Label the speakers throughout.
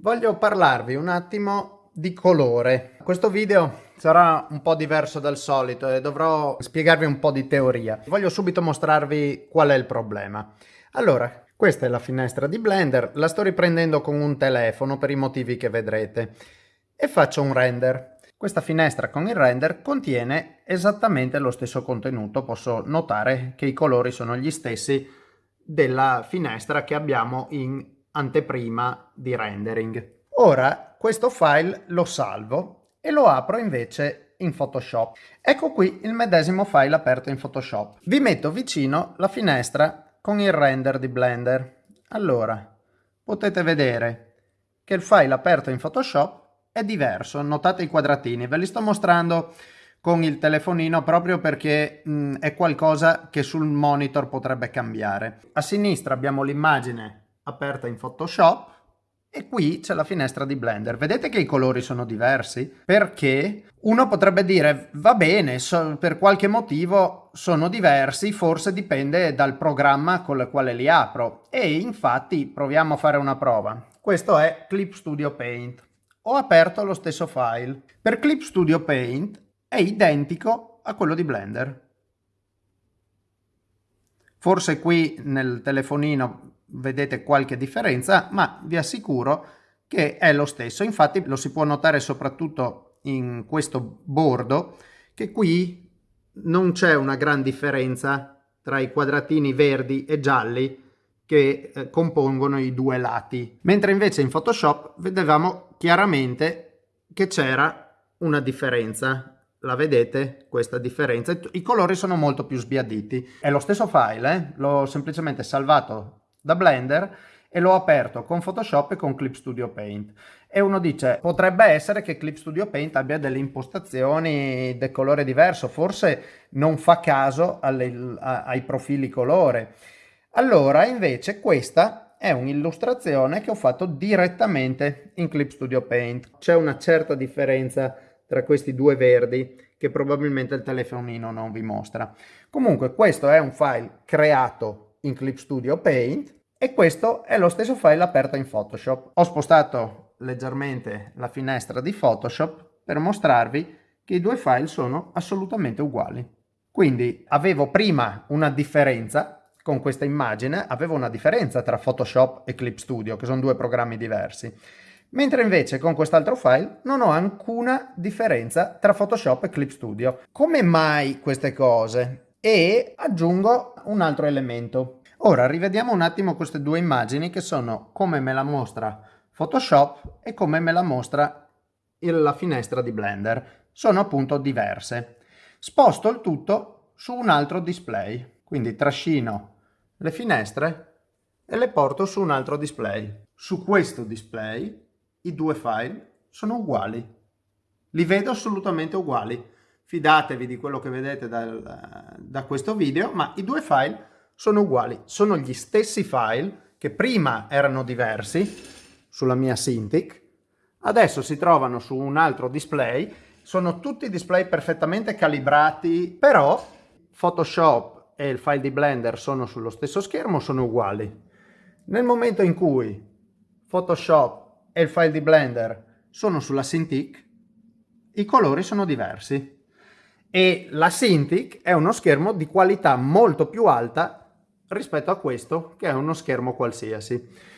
Speaker 1: Voglio parlarvi un attimo di colore. Questo video sarà un po' diverso dal solito e dovrò spiegarvi un po' di teoria. Voglio subito mostrarvi qual è il problema. Allora, questa è la finestra di Blender, la sto riprendendo con un telefono per i motivi che vedrete e faccio un render. Questa finestra con il render contiene esattamente lo stesso contenuto, posso notare che i colori sono gli stessi della finestra che abbiamo in anteprima di rendering. Ora questo file lo salvo e lo apro invece in Photoshop. Ecco qui il medesimo file aperto in Photoshop. Vi metto vicino la finestra con il render di Blender. Allora, potete vedere che il file aperto in Photoshop è diverso. Notate i quadratini, ve li sto mostrando con il telefonino proprio perché mh, è qualcosa che sul monitor potrebbe cambiare. A sinistra abbiamo l'immagine aperta in Photoshop e qui c'è la finestra di Blender. Vedete che i colori sono diversi? Perché uno potrebbe dire, va bene, so, per qualche motivo sono diversi, forse dipende dal programma con il quale li apro. E infatti proviamo a fare una prova. Questo è Clip Studio Paint. Ho aperto lo stesso file. Per Clip Studio Paint è identico a quello di Blender. Forse qui nel telefonino vedete qualche differenza, ma vi assicuro che è lo stesso. Infatti lo si può notare soprattutto in questo bordo, che qui non c'è una gran differenza tra i quadratini verdi e gialli che eh, compongono i due lati. Mentre invece in Photoshop vedevamo chiaramente che c'era una differenza. La vedete questa differenza? I colori sono molto più sbiaditi. È lo stesso file, eh? l'ho semplicemente salvato da Blender e l'ho aperto con Photoshop e con Clip Studio Paint. E uno dice, potrebbe essere che Clip Studio Paint abbia delle impostazioni del colore diverso, forse non fa caso alle, a, ai profili colore. Allora, invece, questa è un'illustrazione che ho fatto direttamente in Clip Studio Paint. C'è una certa differenza tra questi due verdi che probabilmente il telefonino non vi mostra. Comunque questo è un file creato in Clip Studio Paint e questo è lo stesso file aperto in Photoshop. Ho spostato leggermente la finestra di Photoshop per mostrarvi che i due file sono assolutamente uguali. Quindi avevo prima una differenza con questa immagine, avevo una differenza tra Photoshop e Clip Studio, che sono due programmi diversi. Mentre invece con quest'altro file non ho alcuna differenza tra Photoshop e Clip Studio. Come mai queste cose? e aggiungo un altro elemento. Ora rivediamo un attimo queste due immagini che sono come me la mostra Photoshop e come me la mostra la finestra di Blender. Sono appunto diverse. Sposto il tutto su un altro display, quindi trascino le finestre e le porto su un altro display. Su questo display i due file sono uguali. Li vedo assolutamente uguali fidatevi di quello che vedete dal, da questo video, ma i due file sono uguali, sono gli stessi file che prima erano diversi sulla mia Cintiq, adesso si trovano su un altro display, sono tutti display perfettamente calibrati, però Photoshop e il file di Blender sono sullo stesso schermo, sono uguali. Nel momento in cui Photoshop e il file di Blender sono sulla Cintiq, i colori sono diversi e la Cintiq è uno schermo di qualità molto più alta rispetto a questo che è uno schermo qualsiasi.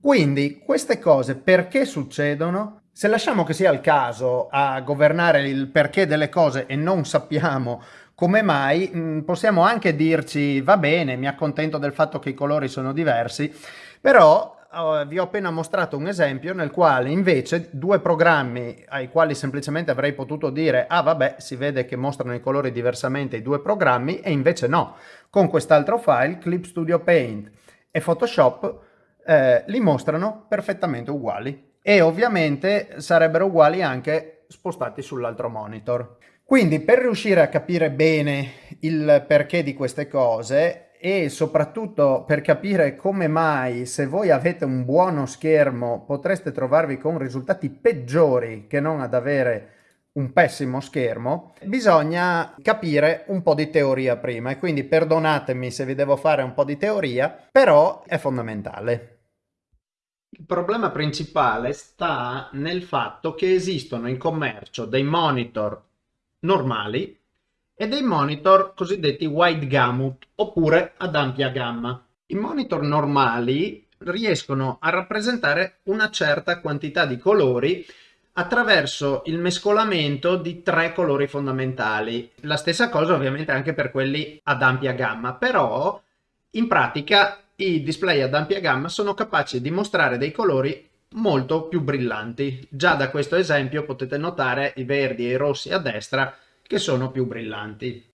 Speaker 1: Quindi queste cose perché succedono? Se lasciamo che sia il caso a governare il perché delle cose e non sappiamo come mai, mm, possiamo anche dirci va bene, mi accontento del fatto che i colori sono diversi, però vi ho appena mostrato un esempio nel quale invece due programmi ai quali semplicemente avrei potuto dire ah vabbè si vede che mostrano i colori diversamente i due programmi e invece no. Con quest'altro file Clip Studio Paint e Photoshop eh, li mostrano perfettamente uguali e ovviamente sarebbero uguali anche spostati sull'altro monitor. Quindi per riuscire a capire bene il perché di queste cose e soprattutto per capire come mai se voi avete un buono schermo potreste trovarvi con risultati peggiori che non ad avere un pessimo schermo, bisogna capire un po' di teoria prima e quindi perdonatemi se vi devo fare un po' di teoria, però è fondamentale. Il problema principale sta nel fatto che esistono in commercio dei monitor normali e dei monitor cosiddetti wide gamut oppure ad ampia gamma. I monitor normali riescono a rappresentare una certa quantità di colori attraverso il mescolamento di tre colori fondamentali. La stessa cosa ovviamente anche per quelli ad ampia gamma, però in pratica i display ad ampia gamma sono capaci di mostrare dei colori molto più brillanti. Già da questo esempio potete notare i verdi e i rossi a destra che sono più brillanti.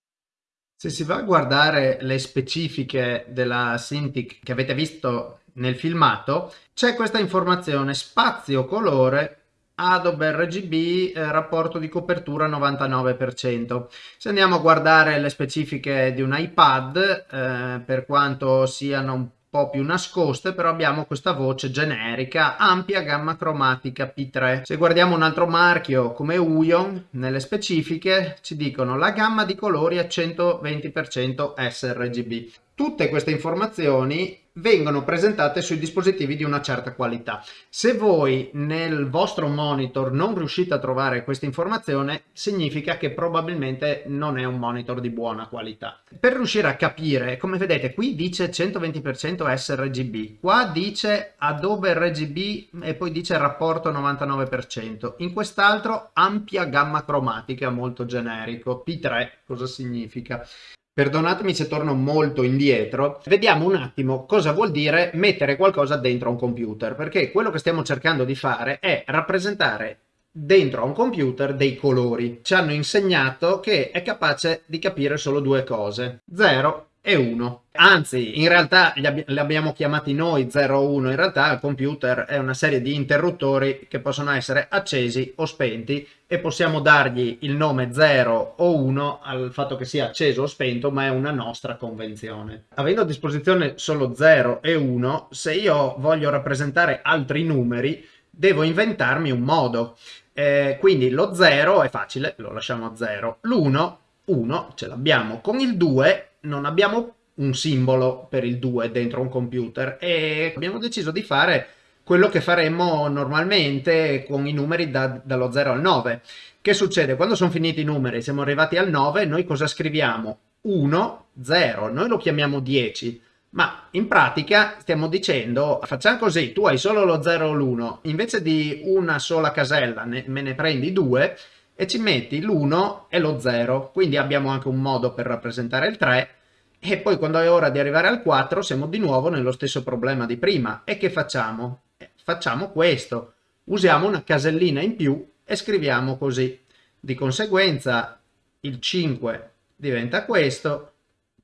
Speaker 1: Se si va a guardare le specifiche della Cintiq che avete visto nel filmato, c'è questa informazione spazio colore Adobe RGB eh, rapporto di copertura 99%. Se andiamo a guardare le specifiche di un iPad, eh, per quanto siano un po' più nascoste, però abbiamo questa voce generica, ampia gamma cromatica P3. Se guardiamo un altro marchio come Uyon, nelle specifiche ci dicono la gamma di colori a 120% sRGB. Tutte queste informazioni vengono presentate sui dispositivi di una certa qualità. Se voi nel vostro monitor non riuscite a trovare questa informazione, significa che probabilmente non è un monitor di buona qualità. Per riuscire a capire, come vedete, qui dice 120% sRGB, qua dice Adobe RGB e poi dice rapporto 99%, in quest'altro ampia gamma cromatica molto generico, P3 cosa significa? Perdonatemi se torno molto indietro, vediamo un attimo cosa vuol dire mettere qualcosa dentro un computer, perché quello che stiamo cercando di fare è rappresentare dentro a un computer dei colori. Ci hanno insegnato che è capace di capire solo due cose, 0 e 1. Anzi, in realtà li, ab li abbiamo chiamati noi 0 o 1, in realtà il computer è una serie di interruttori che possono essere accesi o spenti e possiamo dargli il nome 0 o 1 al fatto che sia acceso o spento, ma è una nostra convenzione. Avendo a disposizione solo 0 e 1, se io voglio rappresentare altri numeri, devo inventarmi un modo. Eh, quindi lo 0 è facile, lo lasciamo a 0. L'1, 1, ce l'abbiamo. Con il 2 non abbiamo un simbolo per il 2 dentro un computer e abbiamo deciso di fare quello che faremmo normalmente con i numeri da, dallo 0 al 9. Che succede? Quando sono finiti i numeri, siamo arrivati al 9, noi cosa scriviamo? 1, 0, noi lo chiamiamo 10, ma in pratica stiamo dicendo, facciamo così, tu hai solo lo 0 o l'1, invece di una sola casella ne, me ne prendi due, e ci metti l'1 e lo 0, quindi abbiamo anche un modo per rappresentare il 3 e poi quando è ora di arrivare al 4 siamo di nuovo nello stesso problema di prima. E che facciamo? Eh, facciamo questo, usiamo una casellina in più e scriviamo così. Di conseguenza il 5 diventa questo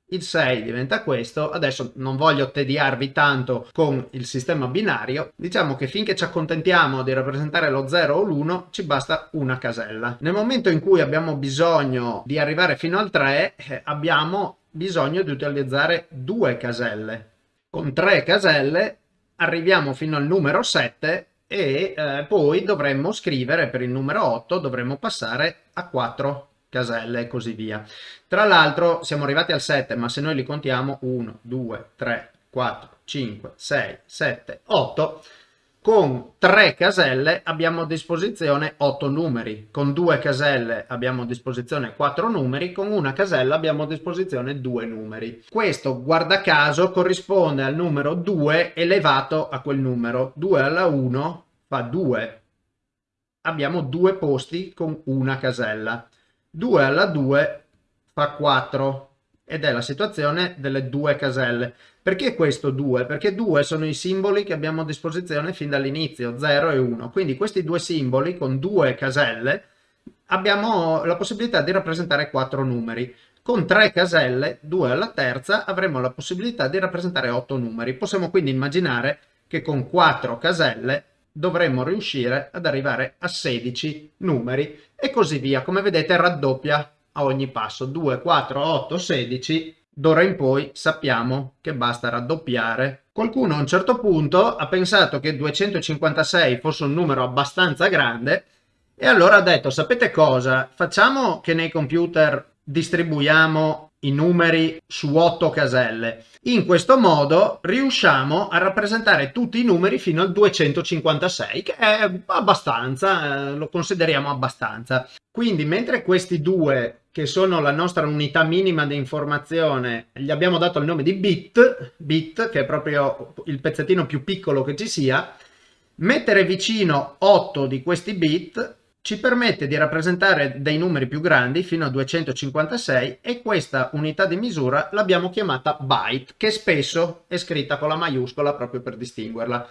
Speaker 1: il 6 diventa questo, adesso non voglio tediarvi tanto con il sistema binario, diciamo che finché ci accontentiamo di rappresentare lo 0 o l'1 ci basta una casella. Nel momento in cui abbiamo bisogno di arrivare fino al 3 eh, abbiamo bisogno di utilizzare due caselle. Con tre caselle arriviamo fino al numero 7 e eh, poi dovremmo scrivere per il numero 8, dovremmo passare a 4 caselle e così via. Tra l'altro siamo arrivati al 7, ma se noi li contiamo 1, 2, 3, 4, 5, 6, 7, 8, con 3 caselle abbiamo a disposizione 8 numeri, con 2 caselle abbiamo a disposizione 4 numeri, con una casella abbiamo a disposizione 2 numeri. Questo, guarda caso, corrisponde al numero 2 elevato a quel numero. 2 alla 1 fa 2. Abbiamo due posti con una casella. 2 alla 2 fa 4 ed è la situazione delle due caselle. Perché questo 2? Perché 2 sono i simboli che abbiamo a disposizione fin dall'inizio, 0 e 1. Quindi questi due simboli con due caselle abbiamo la possibilità di rappresentare 4 numeri. Con 3 caselle, 2 alla terza, avremo la possibilità di rappresentare 8 numeri. Possiamo quindi immaginare che con 4 caselle dovremmo riuscire ad arrivare a 16 numeri e così via. Come vedete raddoppia a ogni passo. 2, 4, 8, 16. D'ora in poi sappiamo che basta raddoppiare. Qualcuno a un certo punto ha pensato che 256 fosse un numero abbastanza grande e allora ha detto sapete cosa? Facciamo che nei computer distribuiamo i numeri su 8 caselle. In questo modo riusciamo a rappresentare tutti i numeri fino al 256, che è abbastanza, eh, lo consideriamo abbastanza. Quindi mentre questi due, che sono la nostra unità minima di informazione, gli abbiamo dato il nome di bit, bit che è proprio il pezzettino più piccolo che ci sia, mettere vicino 8 di questi bit ci permette di rappresentare dei numeri più grandi fino a 256 e questa unità di misura l'abbiamo chiamata byte che spesso è scritta con la maiuscola proprio per distinguerla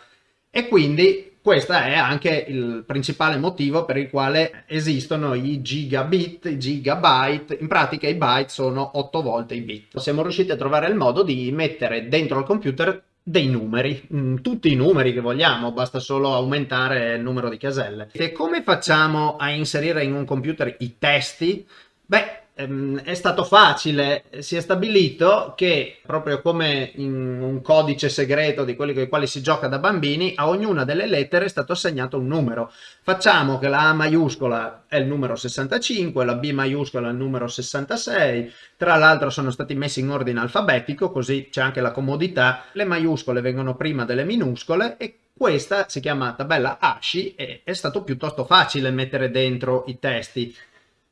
Speaker 1: e quindi questo è anche il principale motivo per il quale esistono i gigabit, i gigabyte, in pratica i byte sono 8 volte i bit. Siamo riusciti a trovare il modo di mettere dentro il computer dei numeri, mm, tutti i numeri che vogliamo, basta solo aumentare il numero di caselle. E come facciamo a inserire in un computer i testi? Beh, Ehm, è stato facile, si è stabilito che proprio come in un codice segreto di quelli con i quali si gioca da bambini, a ognuna delle lettere è stato assegnato un numero. Facciamo che la A maiuscola è il numero 65, la B maiuscola è il numero 66, tra l'altro sono stati messi in ordine alfabetico, così c'è anche la comodità, le maiuscole vengono prima delle minuscole e questa si chiama tabella ASCII e è stato piuttosto facile mettere dentro i testi.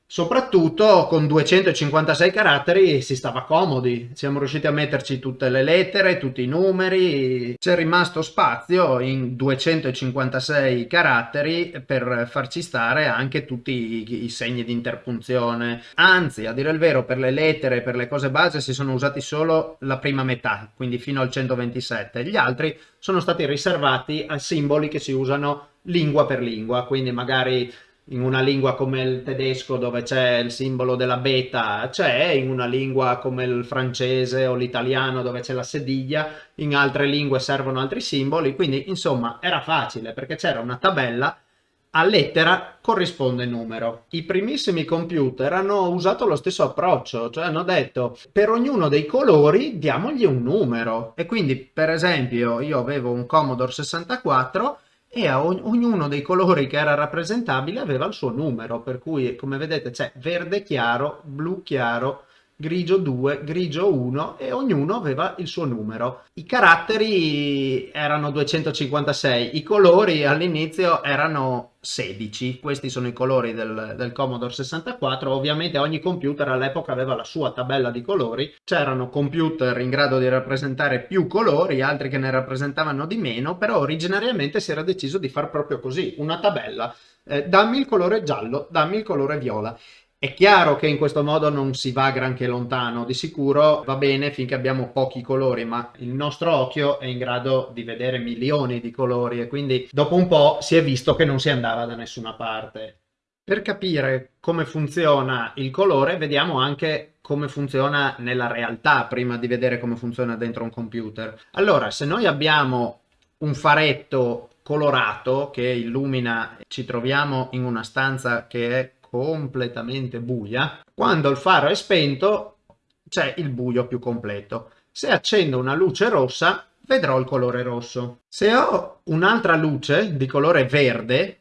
Speaker 1: Soprattutto con 256 caratteri si stava comodi, siamo riusciti a metterci tutte le lettere, tutti i numeri, c'è rimasto spazio in 256 caratteri per farci stare anche tutti i, i segni di interpunzione. Anzi, a dire il vero, per le lettere e per le cose base si sono usati solo la prima metà, quindi fino al 127. Gli altri sono stati riservati a simboli che si usano lingua per lingua, quindi magari in una lingua come il tedesco dove c'è il simbolo della beta c'è, in una lingua come il francese o l'italiano dove c'è la sediglia, in altre lingue servono altri simboli, quindi insomma era facile perché c'era una tabella a lettera corrisponde numero. I primissimi computer hanno usato lo stesso approccio, cioè hanno detto per ognuno dei colori diamogli un numero e quindi per esempio io avevo un Commodore 64 e a ognuno dei colori che era rappresentabile aveva il suo numero, per cui come vedete c'è verde chiaro, blu chiaro, grigio 2, grigio 1 e ognuno aveva il suo numero. I caratteri erano 256, i colori all'inizio erano 16, questi sono i colori del, del Commodore 64, ovviamente ogni computer all'epoca aveva la sua tabella di colori, c'erano computer in grado di rappresentare più colori, altri che ne rappresentavano di meno, però originariamente si era deciso di far proprio così, una tabella, eh, dammi il colore giallo, dammi il colore viola è chiaro che in questo modo non si va granché lontano, di sicuro va bene finché abbiamo pochi colori, ma il nostro occhio è in grado di vedere milioni di colori e quindi dopo un po' si è visto che non si andava da nessuna parte. Per capire come funziona il colore vediamo anche come funziona nella realtà prima di vedere come funziona dentro un computer. Allora, se noi abbiamo un faretto colorato che illumina, ci troviamo in una stanza che è completamente buia, quando il faro è spento c'è il buio più completo. Se accendo una luce rossa vedrò il colore rosso. Se ho un'altra luce di colore verde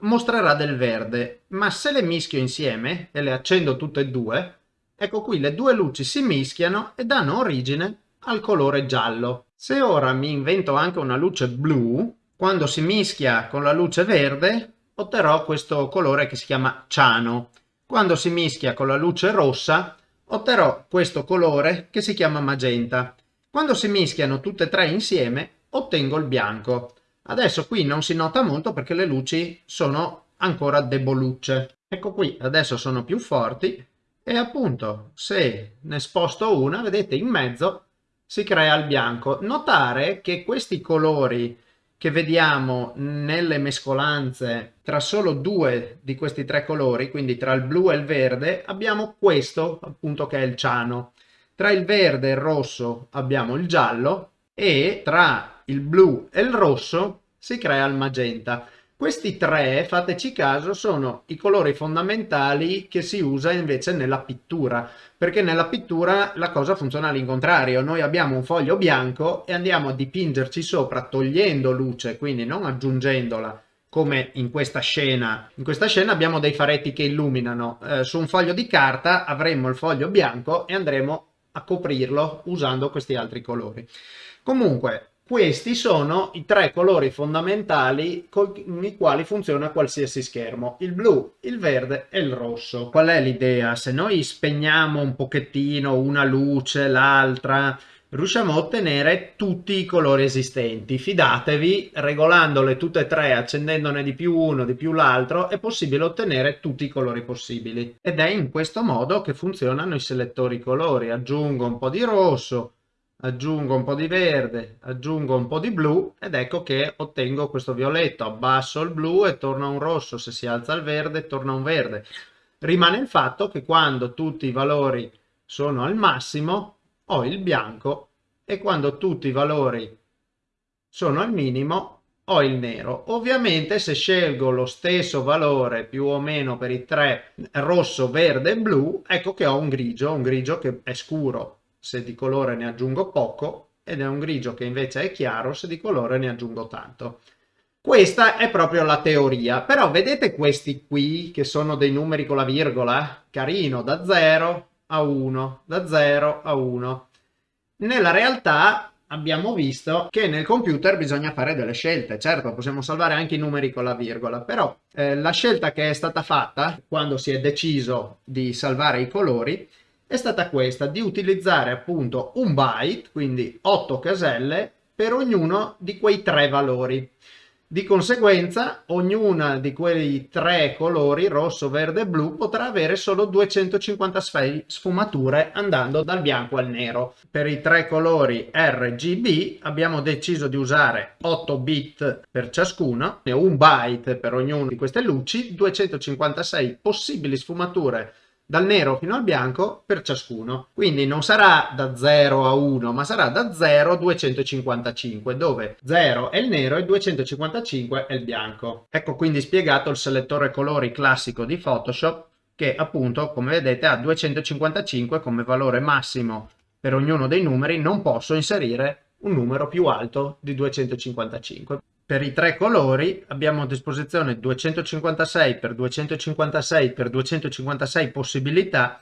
Speaker 1: mostrerà del verde, ma se le mischio insieme e le accendo tutte e due, ecco qui le due luci si mischiano e danno origine al colore giallo. Se ora mi invento anche una luce blu, quando si mischia con la luce verde otterrò questo colore che si chiama ciano. Quando si mischia con la luce rossa otterrò questo colore che si chiama magenta. Quando si mischiano tutte e tre insieme ottengo il bianco. Adesso qui non si nota molto perché le luci sono ancora debolucce. Ecco qui, adesso sono più forti e appunto se ne sposto una, vedete in mezzo si crea il bianco. Notare che questi colori che vediamo nelle mescolanze tra solo due di questi tre colori, quindi tra il blu e il verde, abbiamo questo appunto che è il ciano. Tra il verde e il rosso abbiamo il giallo e tra il blu e il rosso si crea il magenta. Questi tre, fateci caso, sono i colori fondamentali che si usa invece nella pittura, perché nella pittura la cosa funziona all'incontrario. Noi abbiamo un foglio bianco e andiamo a dipingerci sopra togliendo luce, quindi non aggiungendola come in questa scena. In questa scena abbiamo dei faretti che illuminano. Eh, su un foglio di carta avremmo il foglio bianco e andremo a coprirlo usando questi altri colori. Comunque, questi sono i tre colori fondamentali con i quali funziona qualsiasi schermo, il blu, il verde e il rosso. Qual è l'idea? Se noi spegniamo un pochettino una luce, l'altra, riusciamo a ottenere tutti i colori esistenti. Fidatevi, regolandole tutte e tre, accendendone di più uno, di più l'altro, è possibile ottenere tutti i colori possibili. Ed è in questo modo che funzionano i selettori colori. Aggiungo un po' di rosso, aggiungo un po' di verde, aggiungo un po' di blu ed ecco che ottengo questo violetto. Abbasso il blu e torna un rosso, se si alza il verde torna un verde. Rimane il fatto che quando tutti i valori sono al massimo ho il bianco e quando tutti i valori sono al minimo ho il nero. Ovviamente se scelgo lo stesso valore più o meno per i tre rosso, verde e blu, ecco che ho un grigio, un grigio che è scuro se di colore ne aggiungo poco ed è un grigio che invece è chiaro se di colore ne aggiungo tanto. Questa è proprio la teoria, però vedete questi qui che sono dei numeri con la virgola? Carino, da 0 a 1, da 0 a 1. Nella realtà abbiamo visto che nel computer bisogna fare delle scelte. Certo, possiamo salvare anche i numeri con la virgola, però eh, la scelta che è stata fatta quando si è deciso di salvare i colori è stata questa, di utilizzare appunto un byte, quindi 8 caselle, per ognuno di quei tre valori. Di conseguenza, ognuna di quei tre colori, rosso, verde e blu, potrà avere solo 256 sfumature andando dal bianco al nero. Per i tre colori RGB abbiamo deciso di usare 8 bit per ciascuno un byte per ognuna di queste luci, 256 possibili sfumature dal nero fino al bianco per ciascuno. Quindi non sarà da 0 a 1, ma sarà da 0 a 255, dove 0 è il nero e 255 è il bianco. Ecco quindi spiegato il selettore colori classico di Photoshop che appunto, come vedete, ha 255 come valore massimo per ognuno dei numeri, non posso inserire un numero più alto di 255 per i tre colori abbiamo a disposizione 256 per 256 per 256 possibilità,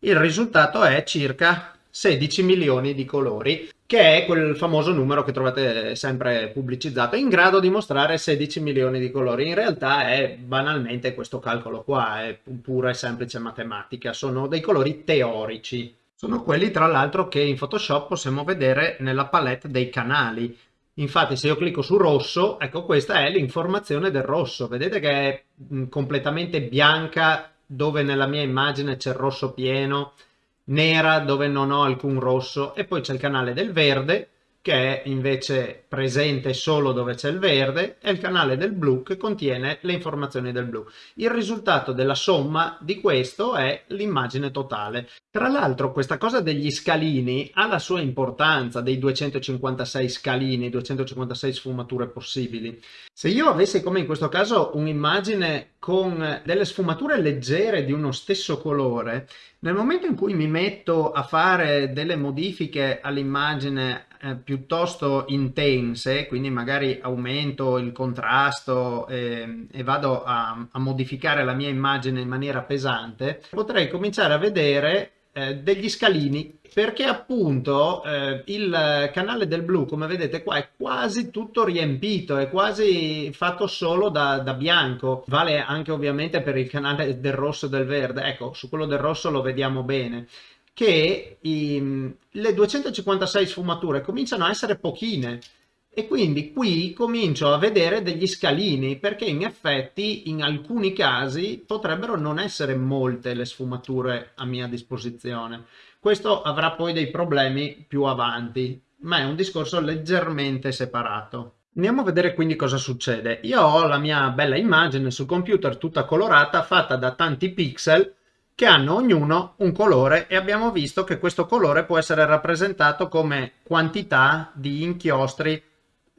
Speaker 1: il risultato è circa 16 milioni di colori, che è quel famoso numero che trovate sempre pubblicizzato, in grado di mostrare 16 milioni di colori. In realtà è banalmente questo calcolo qua, è pura e semplice matematica, sono dei colori teorici. Sono quelli tra l'altro che in Photoshop possiamo vedere nella palette dei canali. Infatti se io clicco su rosso, ecco questa è l'informazione del rosso. Vedete che è mm, completamente bianca dove nella mia immagine c'è il rosso pieno, nera dove non ho alcun rosso e poi c'è il canale del verde che è invece presente solo dove c'è il verde, e il canale del blu che contiene le informazioni del blu. Il risultato della somma di questo è l'immagine totale. Tra l'altro questa cosa degli scalini ha la sua importanza, dei 256 scalini, 256 sfumature possibili. Se io avessi come in questo caso un'immagine con delle sfumature leggere di uno stesso colore, nel momento in cui mi metto a fare delle modifiche all'immagine eh, piuttosto intense, quindi magari aumento il contrasto eh, e vado a, a, modificare la mia immagine in maniera pesante, potrei cominciare a vedere eh, degli scalini perché appunto eh, il canale del blu come vedete qua è quasi tutto riempito è quasi fatto solo da, da, bianco. Vale anche ovviamente per il canale del rosso e del verde. Ecco su quello del rosso lo vediamo bene che i, le 256 sfumature cominciano a essere pochine e quindi qui comincio a vedere degli scalini perché in effetti in alcuni casi potrebbero non essere molte le sfumature a mia disposizione. Questo avrà poi dei problemi più avanti, ma è un discorso leggermente separato. Andiamo a vedere quindi cosa succede. Io ho la mia bella immagine sul computer tutta colorata fatta da tanti pixel che hanno ognuno un colore e abbiamo visto che questo colore può essere rappresentato come quantità di inchiostri,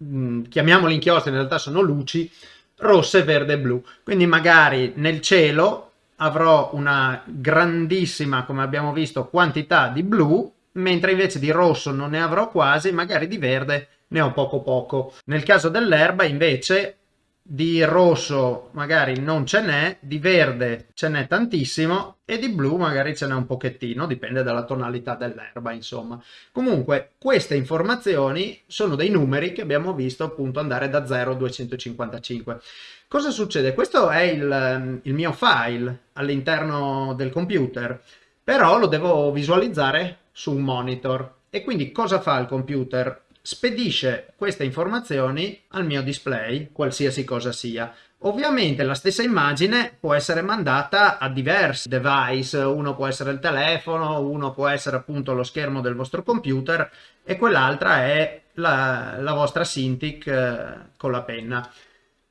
Speaker 1: mm, chiamiamoli inchiostri, in realtà sono luci, rosse, verde e blu. Quindi magari nel cielo avrò una grandissima, come abbiamo visto, quantità di blu, mentre invece di rosso non ne avrò quasi, magari di verde ne ho poco poco. Nel caso dell'erba invece di rosso magari non ce n'è, di verde ce n'è tantissimo e di blu magari ce n'è un pochettino, dipende dalla tonalità dell'erba insomma. Comunque queste informazioni sono dei numeri che abbiamo visto appunto andare da 0 a 255. Cosa succede? Questo è il, il mio file all'interno del computer, però lo devo visualizzare su un monitor. E quindi cosa fa il computer? Spedisce queste informazioni al mio display, qualsiasi cosa sia. Ovviamente la stessa immagine può essere mandata a diversi device, uno può essere il telefono, uno può essere appunto lo schermo del vostro computer e quell'altra è la, la, vostra Cintiq eh, con la penna.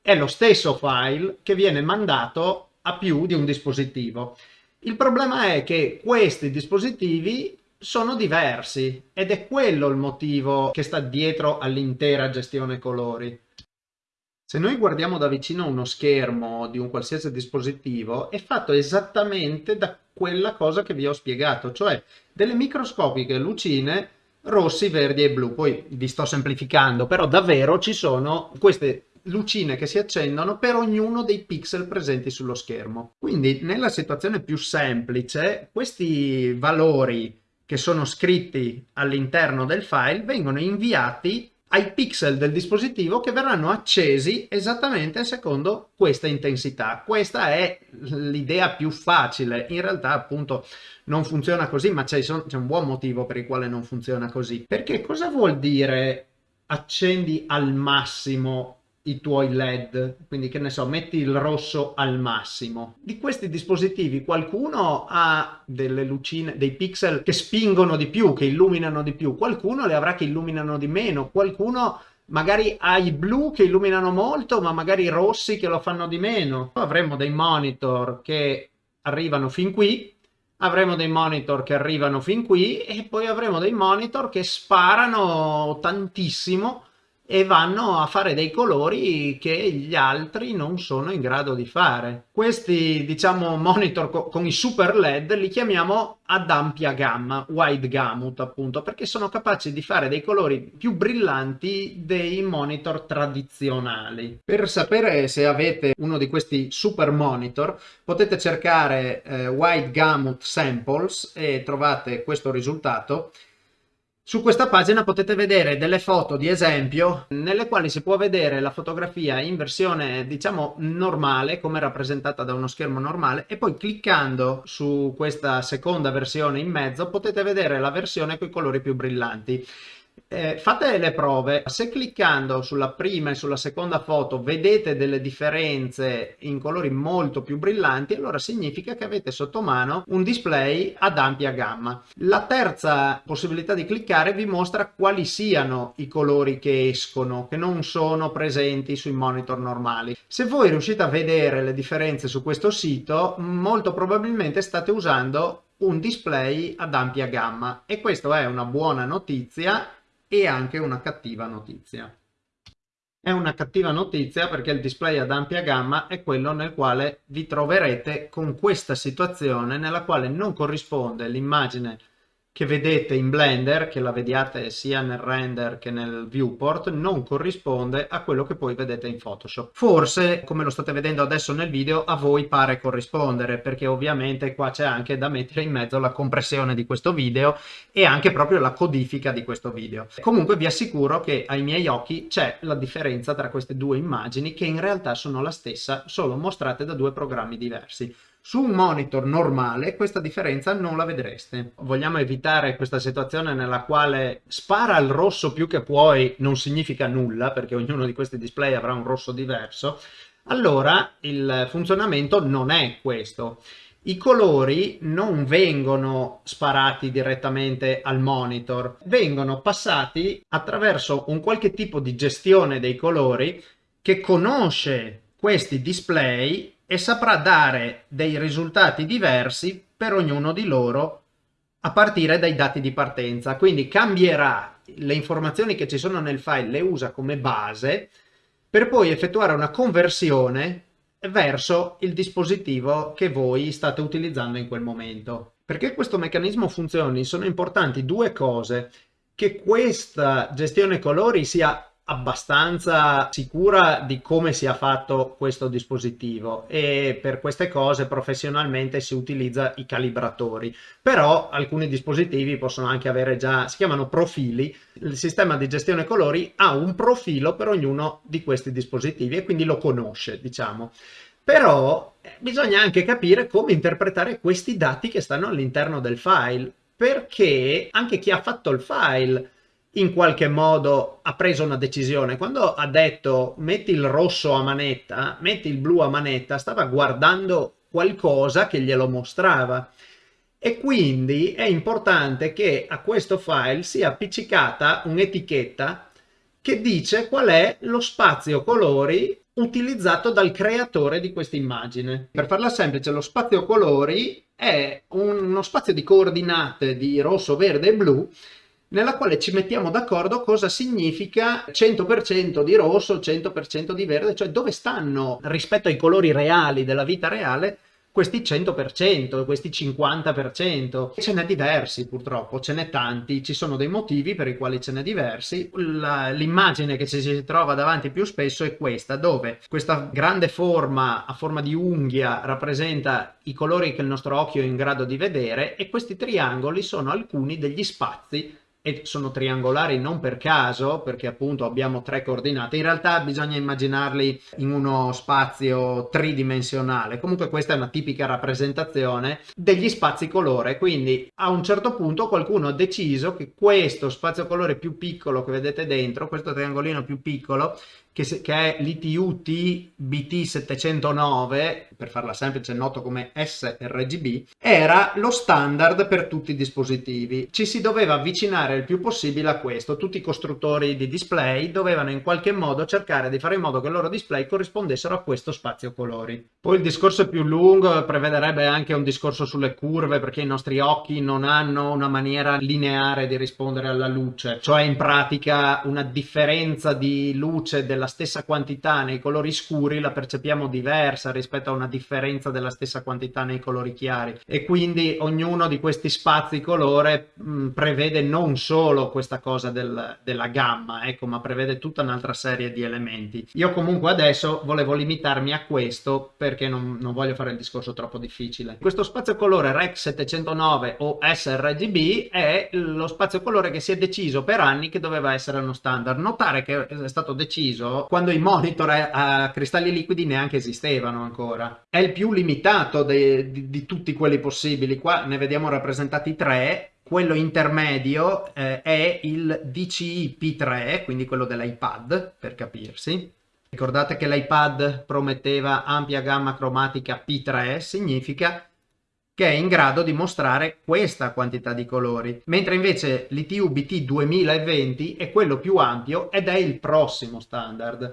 Speaker 1: È lo stesso file che viene mandato a più di un dispositivo. Il problema è che questi dispositivi sono diversi ed è quello il motivo che sta dietro all'intera gestione colori. Se noi guardiamo da vicino uno schermo di un qualsiasi dispositivo è fatto esattamente da quella cosa che vi ho spiegato, cioè delle microscopiche lucine rossi, verdi e blu. Poi vi sto semplificando, però davvero ci sono queste lucine che si accendono per ognuno dei pixel presenti sullo schermo. Quindi nella situazione più semplice questi valori che sono scritti all'interno del file vengono inviati ai pixel del dispositivo che verranno accesi esattamente secondo questa intensità. Questa è l'idea più facile. In realtà appunto non funziona così, ma c'è un buon motivo per il quale non funziona così. Perché cosa vuol dire accendi al massimo i tuoi led quindi che ne so metti il rosso al massimo. Di questi dispositivi qualcuno ha delle lucine dei pixel che spingono di più che illuminano di più. Qualcuno le avrà che illuminano di meno. Qualcuno magari ha i blu che illuminano molto ma magari i rossi che lo fanno di meno. Avremo dei monitor che arrivano fin qui avremo dei monitor che arrivano fin qui e poi avremo dei monitor che sparano tantissimo e vanno a fare dei colori che gli altri non sono in grado di fare. Questi, diciamo, monitor co con i super LED li chiamiamo ad ampia gamma, wide gamut appunto, perché sono capaci di fare dei colori più brillanti dei monitor tradizionali. Per sapere se avete uno di questi super monitor potete cercare eh, wide gamut samples e trovate questo risultato su questa pagina potete vedere delle foto di esempio nelle quali si può vedere la fotografia in versione diciamo normale come rappresentata da uno schermo normale e poi cliccando su questa seconda versione in mezzo potete vedere la versione con i colori più brillanti. Eh, fate le prove, se cliccando sulla prima e sulla seconda foto vedete delle differenze in colori molto più brillanti, allora significa che avete sotto mano un display ad ampia gamma. La terza possibilità di cliccare vi mostra quali siano i colori che escono, che non sono presenti sui monitor normali. Se voi riuscite a vedere le differenze su questo sito, molto probabilmente state usando un display ad ampia gamma e questa è una buona notizia e anche una cattiva notizia. È una cattiva notizia perché il display ad ampia gamma è quello nel quale vi troverete con questa situazione nella quale non corrisponde l'immagine che vedete in Blender, che la vediate sia nel render che nel viewport, non corrisponde a quello che poi vedete in Photoshop. Forse, come lo state vedendo adesso nel video, a voi pare corrispondere, perché ovviamente qua c'è anche da mettere in mezzo la compressione di questo video e anche proprio la codifica di questo video. Comunque vi assicuro che ai miei occhi c'è la differenza tra queste due immagini che in realtà sono la stessa, solo mostrate da due programmi diversi. Su un monitor normale questa differenza non la vedreste. Vogliamo evitare questa situazione nella quale spara il rosso più che puoi non significa nulla perché ognuno di questi display avrà un rosso diverso. Allora il funzionamento non è questo. I colori non vengono sparati direttamente al monitor, vengono passati attraverso un qualche tipo di gestione dei colori che conosce questi display e saprà dare dei risultati diversi per ognuno di loro a partire dai dati di partenza. Quindi cambierà le informazioni che ci sono nel file, le usa come base per poi effettuare una conversione verso il dispositivo che voi state utilizzando in quel momento. Perché questo meccanismo funzioni sono importanti due cose, che questa gestione colori sia abbastanza sicura di come sia fatto questo dispositivo e per queste cose professionalmente si utilizza i calibratori. Però alcuni dispositivi possono anche avere già si chiamano profili. Il sistema di gestione colori ha un profilo per ognuno di questi dispositivi e quindi lo conosce diciamo. Però eh, bisogna anche capire come interpretare questi dati che stanno all'interno del file perché anche chi ha fatto il file in qualche modo ha preso una decisione. Quando ha detto metti il rosso a manetta, metti il blu a manetta, stava guardando qualcosa che glielo mostrava. E quindi è importante che a questo file sia appiccicata un'etichetta che dice qual è lo spazio colori utilizzato dal creatore di questa immagine. Per farla semplice, lo spazio colori è uno spazio di coordinate di rosso, verde e blu nella quale ci mettiamo d'accordo cosa significa 100% di rosso, 100% di verde, cioè dove stanno rispetto ai colori reali della vita reale questi 100%, questi 50%. Ce n'è diversi purtroppo, ce n'è tanti, ci sono dei motivi per i quali ce n'è diversi. L'immagine che ci si trova davanti più spesso è questa, dove questa grande forma a forma di unghia rappresenta i colori che il nostro occhio è in grado di vedere e questi triangoli sono alcuni degli spazi e sono triangolari non per caso, perché appunto abbiamo tre coordinate, in realtà bisogna immaginarli in uno spazio tridimensionale, comunque questa è una tipica rappresentazione degli spazi colore, quindi a un certo punto qualcuno ha deciso che questo spazio colore più piccolo che vedete dentro, questo triangolino più piccolo, che, che è l'ITU-T BT709, per farla semplice noto come sRGB, era lo standard per tutti i dispositivi. Ci si doveva avvicinare il più possibile a questo. Tutti i costruttori di display dovevano in qualche modo cercare di fare in modo che i loro display corrispondessero a questo spazio colori. Poi il discorso è più lungo, prevederebbe anche un discorso sulle curve, perché i nostri occhi non hanno una maniera lineare di rispondere alla luce, cioè in pratica una differenza di luce della la stessa quantità nei colori scuri la percepiamo diversa rispetto a una differenza della stessa quantità nei colori chiari e quindi ognuno di questi spazi colore mh, mm, prevede non solo questa cosa del, della gamma, ecco, ma prevede tutta un'altra serie di elementi. Io comunque adesso volevo limitarmi a questo perché non, non voglio fare il discorso troppo difficile. Questo spazio colore REC 709 o sRGB è lo spazio colore che si è deciso per anni che doveva essere uno standard. Notare che è stato deciso quando i monitor a, cristalli liquidi neanche esistevano ancora. È il più limitato de, di, di, tutti quelli possibili, qua ne vediamo rappresentati tre, quello intermedio eh, è il DCI P3, quindi quello dell'iPad, per capirsi. Ricordate che l'iPad prometteva ampia gamma cromatica P3, significa che è in grado di mostrare questa quantità di colori, mentre invece l'ITU BT 2020 è quello più ampio ed è il prossimo standard.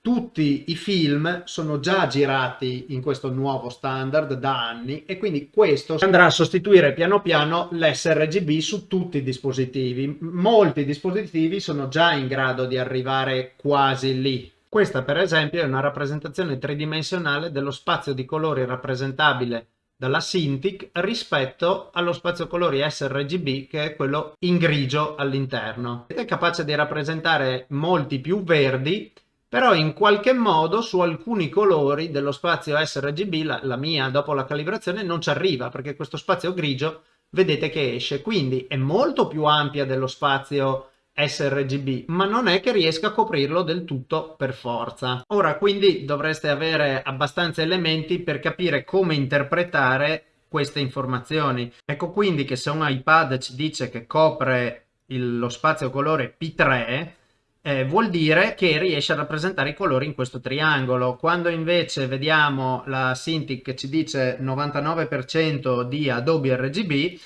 Speaker 1: Tutti i film sono già girati in questo nuovo standard da anni e quindi questo andrà a sostituire piano piano l'sRGB su tutti i dispositivi. Molti dispositivi sono già in grado di arrivare quasi lì. Questa per esempio è una rappresentazione tridimensionale dello spazio di colori rappresentabile dalla Cintiq rispetto allo spazio colori sRGB che è quello in grigio all'interno. È capace di rappresentare molti più verdi però in qualche modo su alcuni colori dello spazio sRGB, la, la mia dopo la calibrazione, non ci arriva perché questo spazio grigio vedete che esce, quindi è molto più ampia dello spazio sRGB, ma non è che riesca a coprirlo del tutto per forza. Ora quindi dovreste avere abbastanza elementi per capire come interpretare queste informazioni. Ecco quindi che se un iPad ci dice che copre il, lo spazio colore P3, eh, vuol dire che riesce a rappresentare i colori in questo triangolo. Quando invece vediamo la Cintiq che ci dice 99% di Adobe RGB,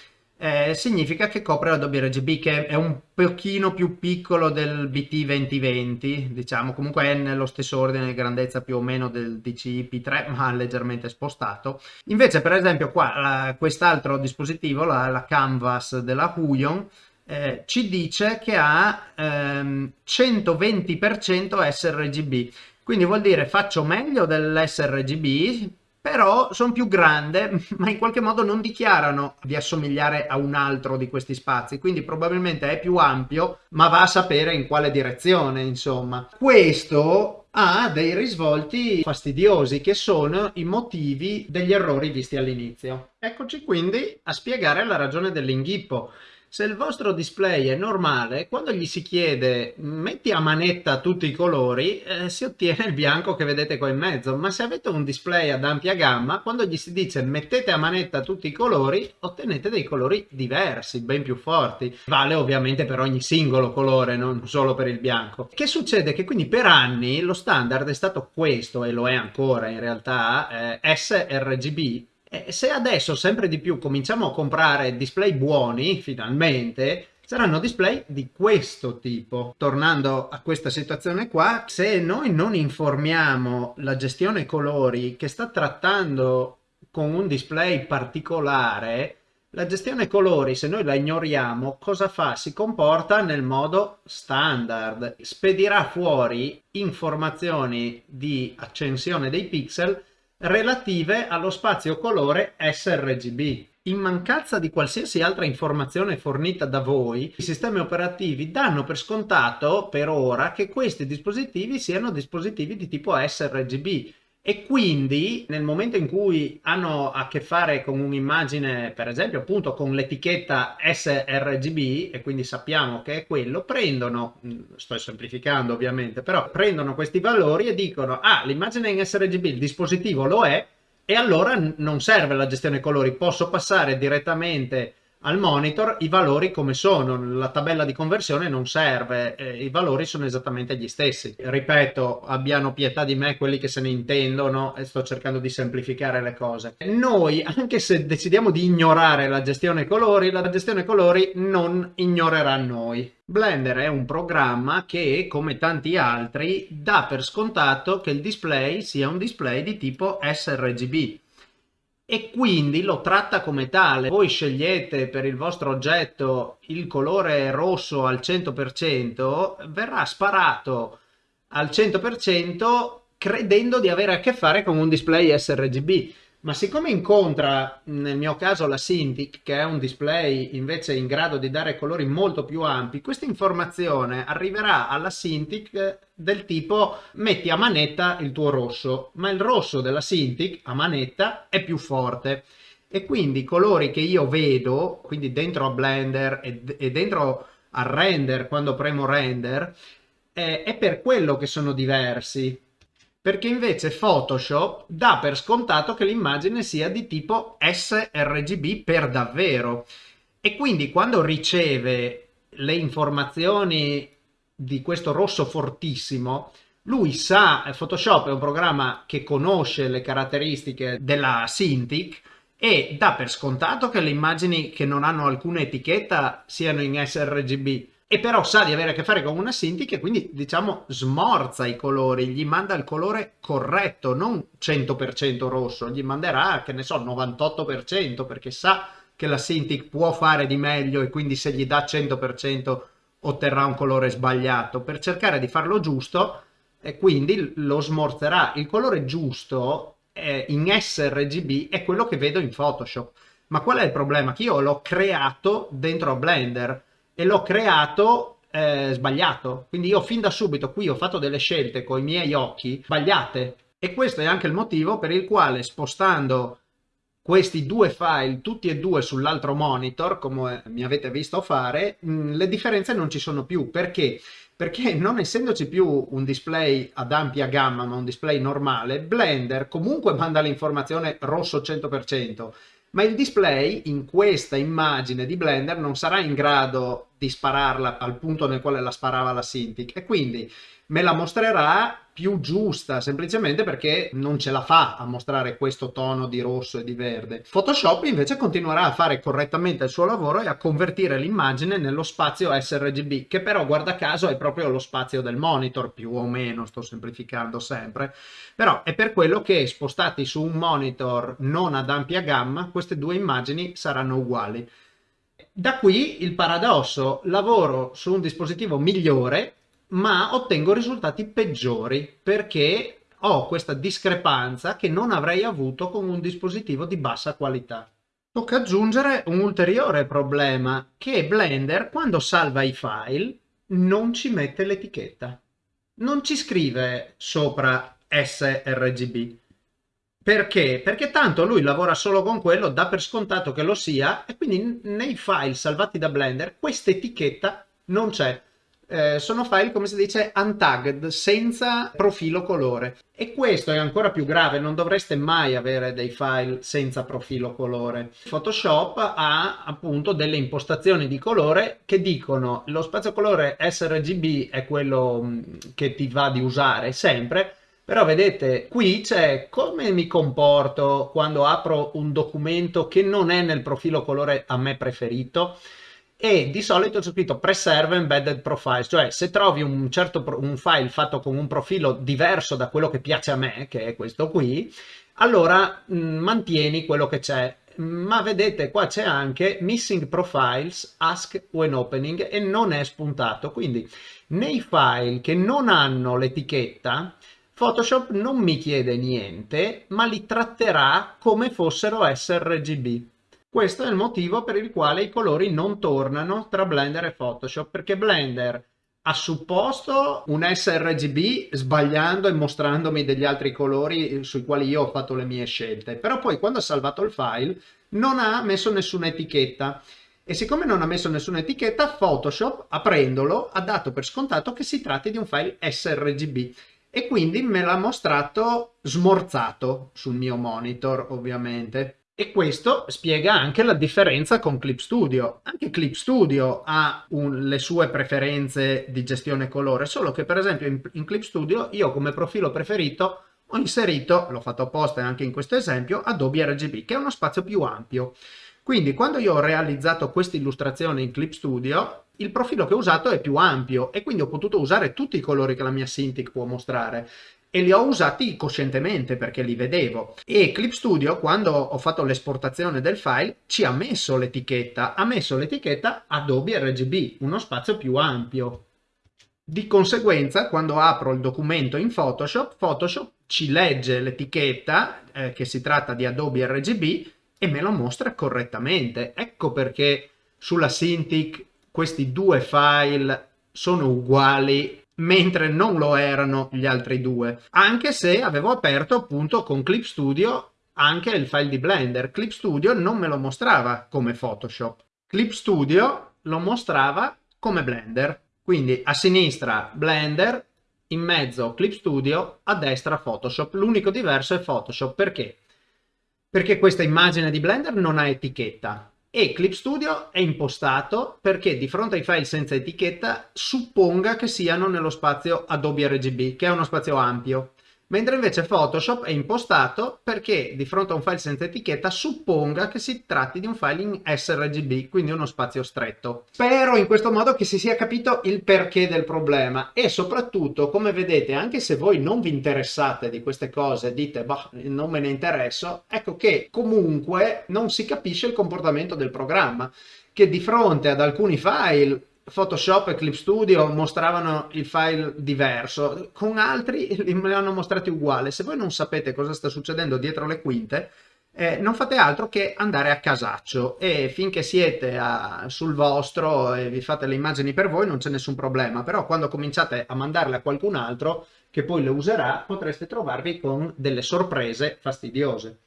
Speaker 1: eh, significa che copre Adobe RGB che è un pochino più piccolo del BT 2020 diciamo. Comunque è nello stesso ordine di grandezza più o meno del DCI P3 ma leggermente spostato. Invece per esempio qua quest'altro dispositivo la, la, Canvas della Huion eh, ci dice che ha ehm, 120% sRGB quindi vuol dire faccio meglio dell'sRGB però sono più grande, ma in qualche modo non dichiarano di assomigliare a un altro di questi spazi, quindi probabilmente è più ampio, ma va a sapere in quale direzione, insomma. Questo ha dei risvolti fastidiosi che sono i motivi degli errori visti all'inizio. Eccoci quindi a spiegare la ragione dell'inghippo. Se il vostro display è normale, quando gli si chiede metti a manetta tutti i colori, eh, si ottiene il bianco che vedete qua in mezzo, ma se avete un display ad ampia gamma, quando gli si dice mettete a manetta tutti i colori, ottenete dei colori diversi, ben più forti. Vale ovviamente per ogni singolo colore, non solo per il bianco. Che succede? Che quindi per anni lo standard è stato questo, e lo è ancora in realtà, eh, sRGB, e se adesso sempre di più cominciamo a comprare display buoni, finalmente, saranno display di questo tipo. Tornando a questa situazione qua, se noi non informiamo la gestione colori che sta trattando con un display particolare, la gestione colori, se noi la ignoriamo, cosa fa? Si comporta nel modo standard. Spedirà fuori informazioni di accensione dei pixel relative allo spazio colore sRGB. In mancanza di qualsiasi altra informazione fornita da voi, i sistemi operativi danno per scontato per ora che questi dispositivi siano dispositivi di tipo sRGB e quindi nel momento in cui hanno a che fare con un'immagine, per esempio appunto con l'etichetta sRGB e quindi sappiamo che è quello, prendono, mm, sto semplificando ovviamente, però prendono questi valori e dicono ah l'immagine in sRGB, il dispositivo lo è e allora non serve la gestione colori, posso passare direttamente al monitor i valori come sono, la tabella di conversione non serve, eh, i valori sono esattamente gli stessi. Ripeto, abbiano pietà di me quelli che se ne intendono e sto cercando di semplificare le cose. Noi, anche se decidiamo di ignorare la gestione colori, la gestione colori non ignorerà noi. Blender è un programma che, come tanti altri, dà per scontato che il display sia un display di tipo sRGB e quindi lo tratta come tale. Voi scegliete per il vostro oggetto il colore rosso al 100%, verrà sparato al 100% credendo di avere a che fare con un display sRGB ma siccome incontra nel mio caso la Cintiq che è un display invece in grado di dare colori molto più ampi questa informazione arriverà alla Cintiq del tipo metti a manetta il tuo rosso ma il rosso della Cintiq a manetta è più forte. E quindi i colori che io vedo quindi dentro a Blender e, dentro a render quando premo render eh, è per quello che sono diversi perché invece Photoshop dà per scontato che l'immagine sia di tipo sRGB per davvero. E quindi quando riceve le informazioni di questo rosso fortissimo lui sa, Photoshop è un programma che conosce le caratteristiche della Cintiq e dà per scontato che le immagini che non hanno alcuna etichetta siano in sRGB e però sa di avere a che fare con una Sinti che quindi diciamo smorza i colori, gli manda il colore corretto, non 100% rosso, gli manderà che ne so 98% perché sa che la Cintiq può fare di meglio e quindi se gli dà 100% otterrà un colore sbagliato per cercare di farlo giusto e quindi lo smorzerà. Il colore giusto eh, in sRGB è quello che vedo in Photoshop. Ma qual è il problema? Che io l'ho creato dentro Blender e l'ho creato eh, sbagliato. Quindi io fin da subito qui ho fatto delle scelte con i miei occhi sbagliate. E questo è anche il motivo per il quale spostando questi due file tutti e due sull'altro monitor, come mi avete visto fare, mh, mm, le differenze non ci sono più. Perché? Perché non essendoci più un display ad ampia gamma, ma un display normale, Blender comunque manda l'informazione rosso 100%, ma il display in questa immagine di Blender non sarà in grado di spararla al punto nel quale la sparava la Cintiq. E quindi me la mostrerà più giusta semplicemente perché non ce la fa a mostrare questo tono di rosso e di verde. Photoshop invece continuerà a fare correttamente il suo lavoro e a convertire l'immagine nello spazio sRGB che però guarda caso è proprio lo spazio del monitor più o meno, sto semplificando sempre, però è per quello che spostati su un monitor non ad ampia gamma queste due immagini saranno uguali. Da qui il paradosso, lavoro su un dispositivo migliore ma ottengo risultati peggiori perché ho questa discrepanza che non avrei avuto con un dispositivo di bassa qualità. Tocca aggiungere un ulteriore problema, che Blender quando salva i file non ci mette l'etichetta. Non ci scrive sopra sRGB. Perché? Perché tanto lui lavora solo con quello, dà per scontato che lo sia, e quindi nei file salvati da Blender questa etichetta non c'è eh, sono file come si dice untagged, senza profilo colore. E questo è ancora più grave, non dovreste mai avere dei file senza profilo colore. Photoshop ha appunto delle impostazioni di colore che dicono lo spazio colore sRGB è quello mm, che ti va di usare sempre, però vedete qui c'è come mi comporto quando apro un documento che non è nel profilo colore a me preferito e di solito c'è scritto preserve embedded profiles, cioè se trovi un certo un file fatto con un profilo diverso da quello che piace a me, che è questo qui, allora mh, mm, mantieni quello che c'è. Ma vedete qua c'è anche missing profiles, ask when opening e non è spuntato, quindi nei file che non hanno l'etichetta Photoshop non mi chiede niente, ma li tratterà come fossero sRGB. Questo è il motivo per il quale i colori non tornano tra Blender e Photoshop, perché Blender ha supposto un sRGB sbagliando e mostrandomi degli altri colori sui quali io ho fatto le mie scelte, però poi quando ha salvato il file non ha messo nessuna etichetta. E siccome non ha messo nessuna etichetta Photoshop aprendolo ha dato per scontato che si tratti di un file sRGB. E quindi me l'ha mostrato smorzato sul mio monitor ovviamente. E questo spiega anche la differenza con Clip Studio. Anche Clip Studio ha un, le sue preferenze di gestione colore, solo che per esempio in, in Clip Studio io come profilo preferito ho inserito, l'ho fatto apposta anche in questo esempio, Adobe RGB, che è uno spazio più ampio. Quindi quando io ho realizzato questa illustrazione in Clip Studio, il profilo che ho usato è più ampio e quindi ho potuto usare tutti i colori che la mia Cintiq può mostrare e li ho usati coscientemente perché li vedevo. E Clip Studio, quando ho fatto l'esportazione del file, ci ha messo l'etichetta, ha messo l'etichetta Adobe RGB, uno spazio più ampio. Di conseguenza, quando apro il documento in Photoshop, Photoshop ci legge l'etichetta, eh, che si tratta di Adobe RGB, e me lo mostra correttamente. Ecco perché sulla Cintiq questi due file sono uguali mentre non lo erano gli altri due, anche se avevo aperto appunto con Clip Studio anche il file di Blender. Clip Studio non me lo mostrava come Photoshop. Clip Studio lo mostrava come Blender. Quindi a sinistra Blender, in mezzo Clip Studio, a destra Photoshop. L'unico diverso è Photoshop. Perché? Perché questa immagine di Blender non ha etichetta e Clip Studio è impostato perché di fronte ai file senza etichetta supponga che siano nello spazio Adobe RGB, che è uno spazio ampio mentre invece Photoshop è impostato perché di fronte a un file senza etichetta supponga che si tratti di un file in sRGB, quindi uno spazio stretto. Spero in questo modo che si sia capito il perché del problema e soprattutto, come vedete, anche se voi non vi interessate di queste cose, dite, boh, non me ne interesso, ecco che comunque non si capisce il comportamento del programma, che di fronte ad alcuni file Photoshop e Clip Studio mostravano il file diverso, con altri me li hanno mostrati uguali. Se voi non sapete cosa sta succedendo dietro le quinte, eh, non fate altro che andare a casaccio e finché siete a, sul vostro e vi fate le immagini per voi non c'è nessun problema, però quando cominciate a mandarle a qualcun altro che poi le userà potreste trovarvi con delle sorprese fastidiose.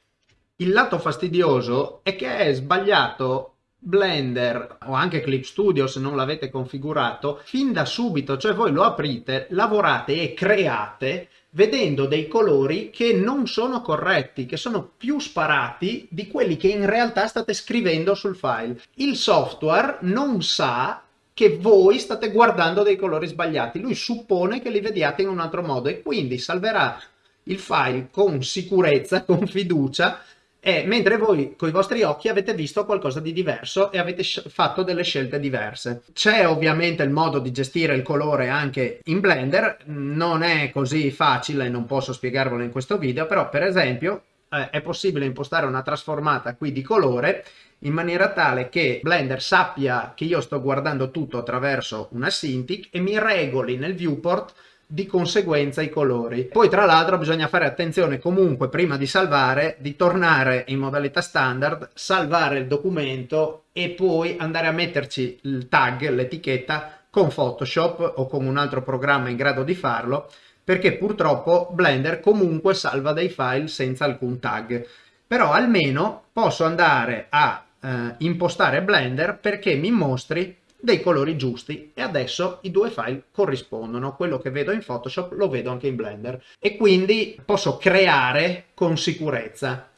Speaker 1: Il lato fastidioso è che è sbagliato Blender o anche Clip Studio se non l'avete configurato fin da subito, cioè voi lo aprite, lavorate e create vedendo dei colori che non sono corretti, che sono più sparati di quelli che in realtà state scrivendo sul file. Il software non sa che voi state guardando dei colori sbagliati, lui suppone che li vediate in un altro modo e quindi salverà il file con sicurezza, con fiducia, e mentre voi con i vostri occhi avete visto qualcosa di diverso e avete fatto delle scelte diverse. C'è ovviamente il modo di gestire il colore anche in Blender, non è così facile, non posso spiegarvelo in questo video, però per esempio eh, è possibile impostare una trasformata qui di colore in maniera tale che Blender sappia che io sto guardando tutto attraverso una Cintiq e mi regoli nel viewport di conseguenza i colori. Poi tra l'altro bisogna fare attenzione comunque prima di salvare di tornare in modalità standard, salvare il documento e poi andare a metterci il tag, l'etichetta con Photoshop o con un altro programma in grado di farlo perché purtroppo Blender comunque salva dei file senza alcun tag. Però almeno posso andare a eh, impostare Blender perché mi mostri dei colori giusti e adesso i due file corrispondono, quello che vedo in Photoshop lo vedo anche in Blender e quindi posso creare con sicurezza.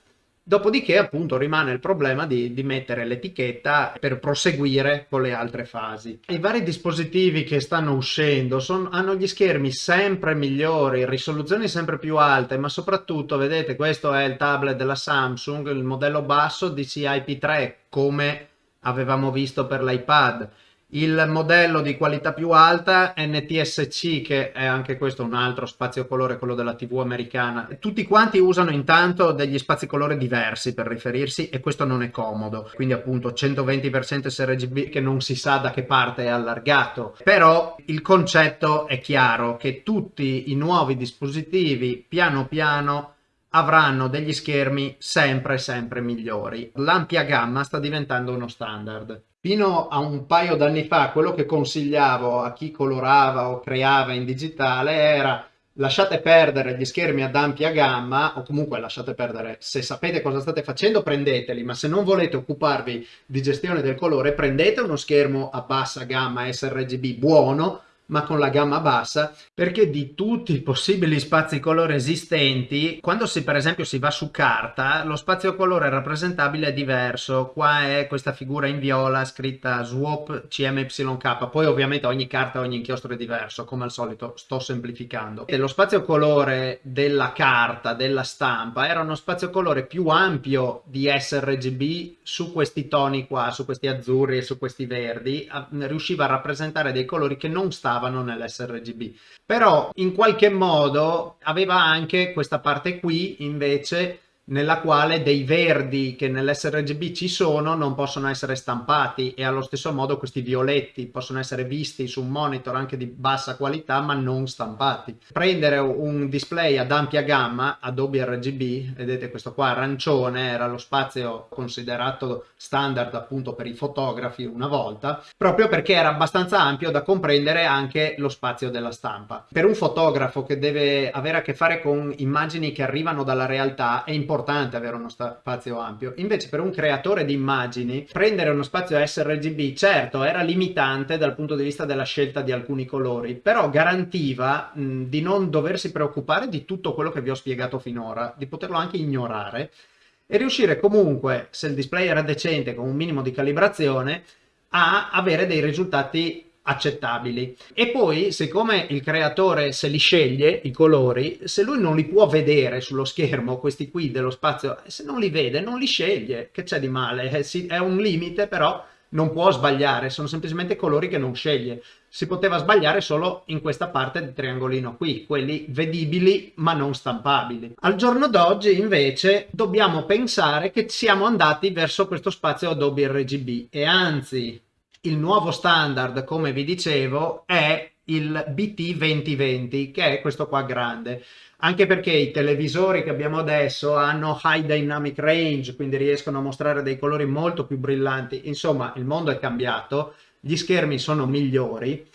Speaker 1: Dopodiché appunto rimane il problema di, di mettere l'etichetta per proseguire con le altre fasi. I vari dispositivi che stanno uscendo son, hanno gli schermi sempre migliori, risoluzioni sempre più alte, ma soprattutto vedete questo è il tablet della Samsung, il modello basso DCI-P3 come avevamo visto per l'iPad il modello di qualità più alta NTSC che è anche questo un altro spazio colore quello della tv americana. Tutti quanti usano intanto degli spazi colore diversi per riferirsi e questo non è comodo. Quindi appunto 120% sRGB che non si sa da che parte è allargato. Però il concetto è chiaro che tutti i nuovi dispositivi piano piano avranno degli schermi sempre sempre migliori. L'ampia gamma sta diventando uno standard. Fino a un paio d'anni fa quello che consigliavo a chi colorava o creava in digitale era lasciate perdere gli schermi ad ampia gamma o comunque lasciate perdere. Se sapete cosa state facendo prendeteli ma se non volete occuparvi di gestione del colore prendete uno schermo a bassa gamma sRGB buono ma con la gamma bassa perché di tutti i possibili spazi colore esistenti quando si per esempio si va su carta lo spazio colore rappresentabile è diverso. Qua è questa figura in viola scritta swap cmyk poi ovviamente ogni carta ogni inchiostro è diverso come al solito sto semplificando. E lo spazio colore della carta della stampa era uno spazio colore più ampio di sRGB su questi toni qua su questi azzurri e su questi verdi riusciva a rappresentare dei colori che non stavano stavano nell'sRGB però in qualche modo aveva anche questa parte qui invece nella quale dei verdi che nell'sRGB ci sono non possono essere stampati e allo stesso modo questi violetti possono essere visti su un monitor anche di bassa qualità ma non stampati. Prendere un display ad ampia gamma Adobe RGB, vedete questo qua arancione era lo spazio considerato standard appunto per i fotografi una volta, proprio perché era abbastanza ampio da comprendere anche lo spazio della stampa. Per un fotografo che deve avere a che fare con immagini che arrivano dalla realtà è importante importante avere uno spazio ampio. Invece per un creatore di immagini, prendere uno spazio sRGB, certo, era limitante dal punto di vista della scelta di alcuni colori, però garantiva mh, di non doversi preoccupare di tutto quello che vi ho spiegato finora, di poterlo anche ignorare e riuscire comunque, se il display era decente con un minimo di calibrazione, a avere dei risultati accettabili. E poi siccome il creatore se li sceglie i colori se lui non li può vedere sullo schermo questi qui dello spazio se non li vede non li sceglie che c'è di male? Eh, è un limite però non può sbagliare sono semplicemente colori che non sceglie. Si poteva sbagliare solo in questa parte del triangolino qui quelli vedibili ma non stampabili. Al giorno d'oggi invece dobbiamo pensare che siamo andati verso questo spazio Adobe RGB e anzi il nuovo standard, come vi dicevo, è il BT 2020, che è questo qua grande. Anche perché i televisori che abbiamo adesso hanno high dynamic range, quindi riescono a mostrare dei colori molto più brillanti. Insomma, il mondo è cambiato, gli schermi sono migliori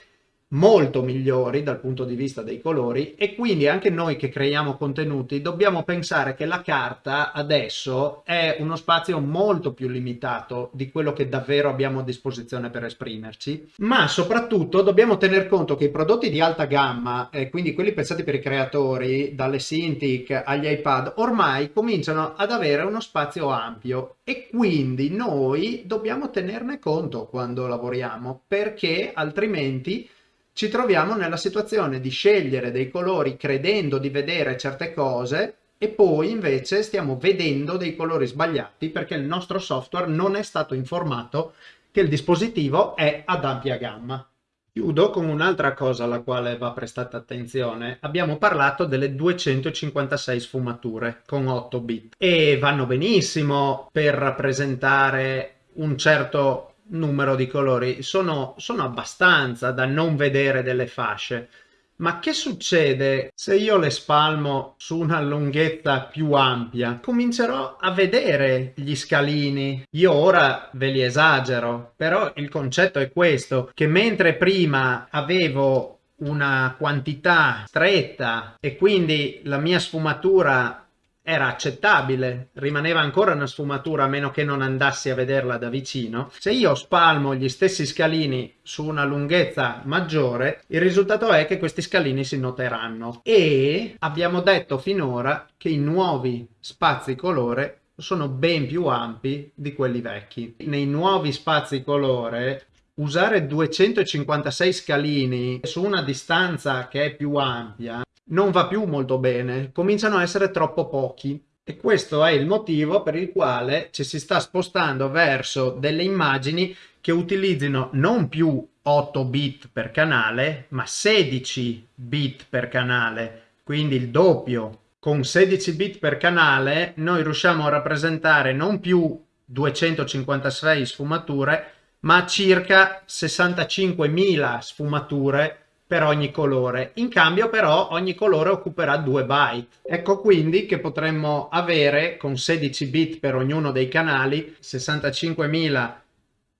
Speaker 1: molto migliori dal punto di vista dei colori e quindi anche noi che creiamo contenuti dobbiamo pensare che la carta adesso è uno spazio molto più limitato di quello che davvero abbiamo a disposizione per esprimerci ma soprattutto dobbiamo tener conto che i prodotti di alta gamma eh, quindi quelli pensati per i creatori dalle Cintiq agli iPad ormai cominciano ad avere uno spazio ampio e quindi noi dobbiamo tenerne conto quando lavoriamo perché altrimenti ci troviamo nella situazione di scegliere dei colori credendo di vedere certe cose e poi invece stiamo vedendo dei colori sbagliati perché il nostro software non è stato informato che il dispositivo è ad ampia gamma. Chiudo con un'altra cosa alla quale va prestata attenzione. Abbiamo parlato delle 256 sfumature con 8 bit e vanno benissimo per rappresentare un certo numero di colori sono, sono abbastanza da non vedere delle fasce Ma che succede se io le spalmo su una lunghezza più ampia? Comincerò a vedere gli scalini. Io ora ve li esagero, però il concetto è questo, che mentre prima avevo una quantità stretta e quindi la mia sfumatura era accettabile, rimaneva ancora una sfumatura a meno che non andassi a vederla da vicino. Se io spalmo gli stessi scalini su una lunghezza maggiore, il risultato è che questi scalini si noteranno. E abbiamo detto finora che i nuovi spazi colore sono ben più ampi di quelli vecchi. Nei nuovi spazi colore usare 256 scalini su una distanza che è più ampia non va più molto bene, cominciano a essere troppo pochi. E questo è il motivo per il quale ci si sta spostando verso delle immagini che utilizzino non più 8 bit per canale, ma 16 bit per canale, quindi il doppio. Con 16 bit per canale noi riusciamo a rappresentare non più 256 sfumature, ma circa 65.000 sfumature per ogni colore. In cambio però ogni colore occuperà 2 byte. Ecco quindi che potremmo avere con 16 bit per ognuno dei canali 65.000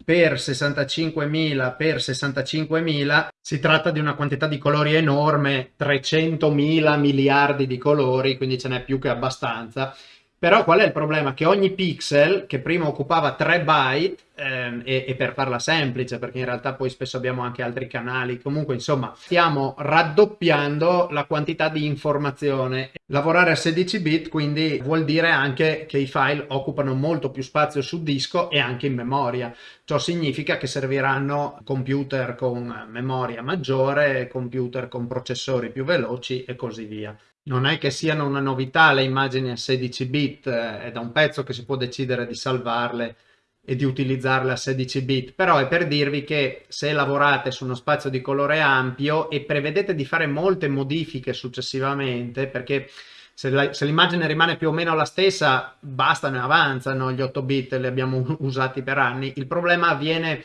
Speaker 1: per 65.000 per 65.000 si tratta di una quantità di colori enorme 300.000 miliardi di colori quindi ce n'è più che abbastanza però qual è il problema? Che ogni pixel, che prima occupava 3 byte, ehm, e, e, per farla semplice, perché in realtà poi spesso abbiamo anche altri canali, comunque insomma stiamo raddoppiando la quantità di informazione. Lavorare a 16 bit quindi vuol dire anche che i file occupano molto più spazio su disco e anche in memoria. Ciò significa che serviranno computer con memoria maggiore, computer con processori più veloci e così via non è che siano una novità le immagini a 16 bit, eh, è da un pezzo che si può decidere di salvarle e di utilizzarle a 16 bit, però è per dirvi che se lavorate su uno spazio di colore ampio e prevedete di fare molte modifiche successivamente, perché se l'immagine rimane più o meno la stessa, bastano e avanzano gli 8 bit, li abbiamo usati per anni, il problema avviene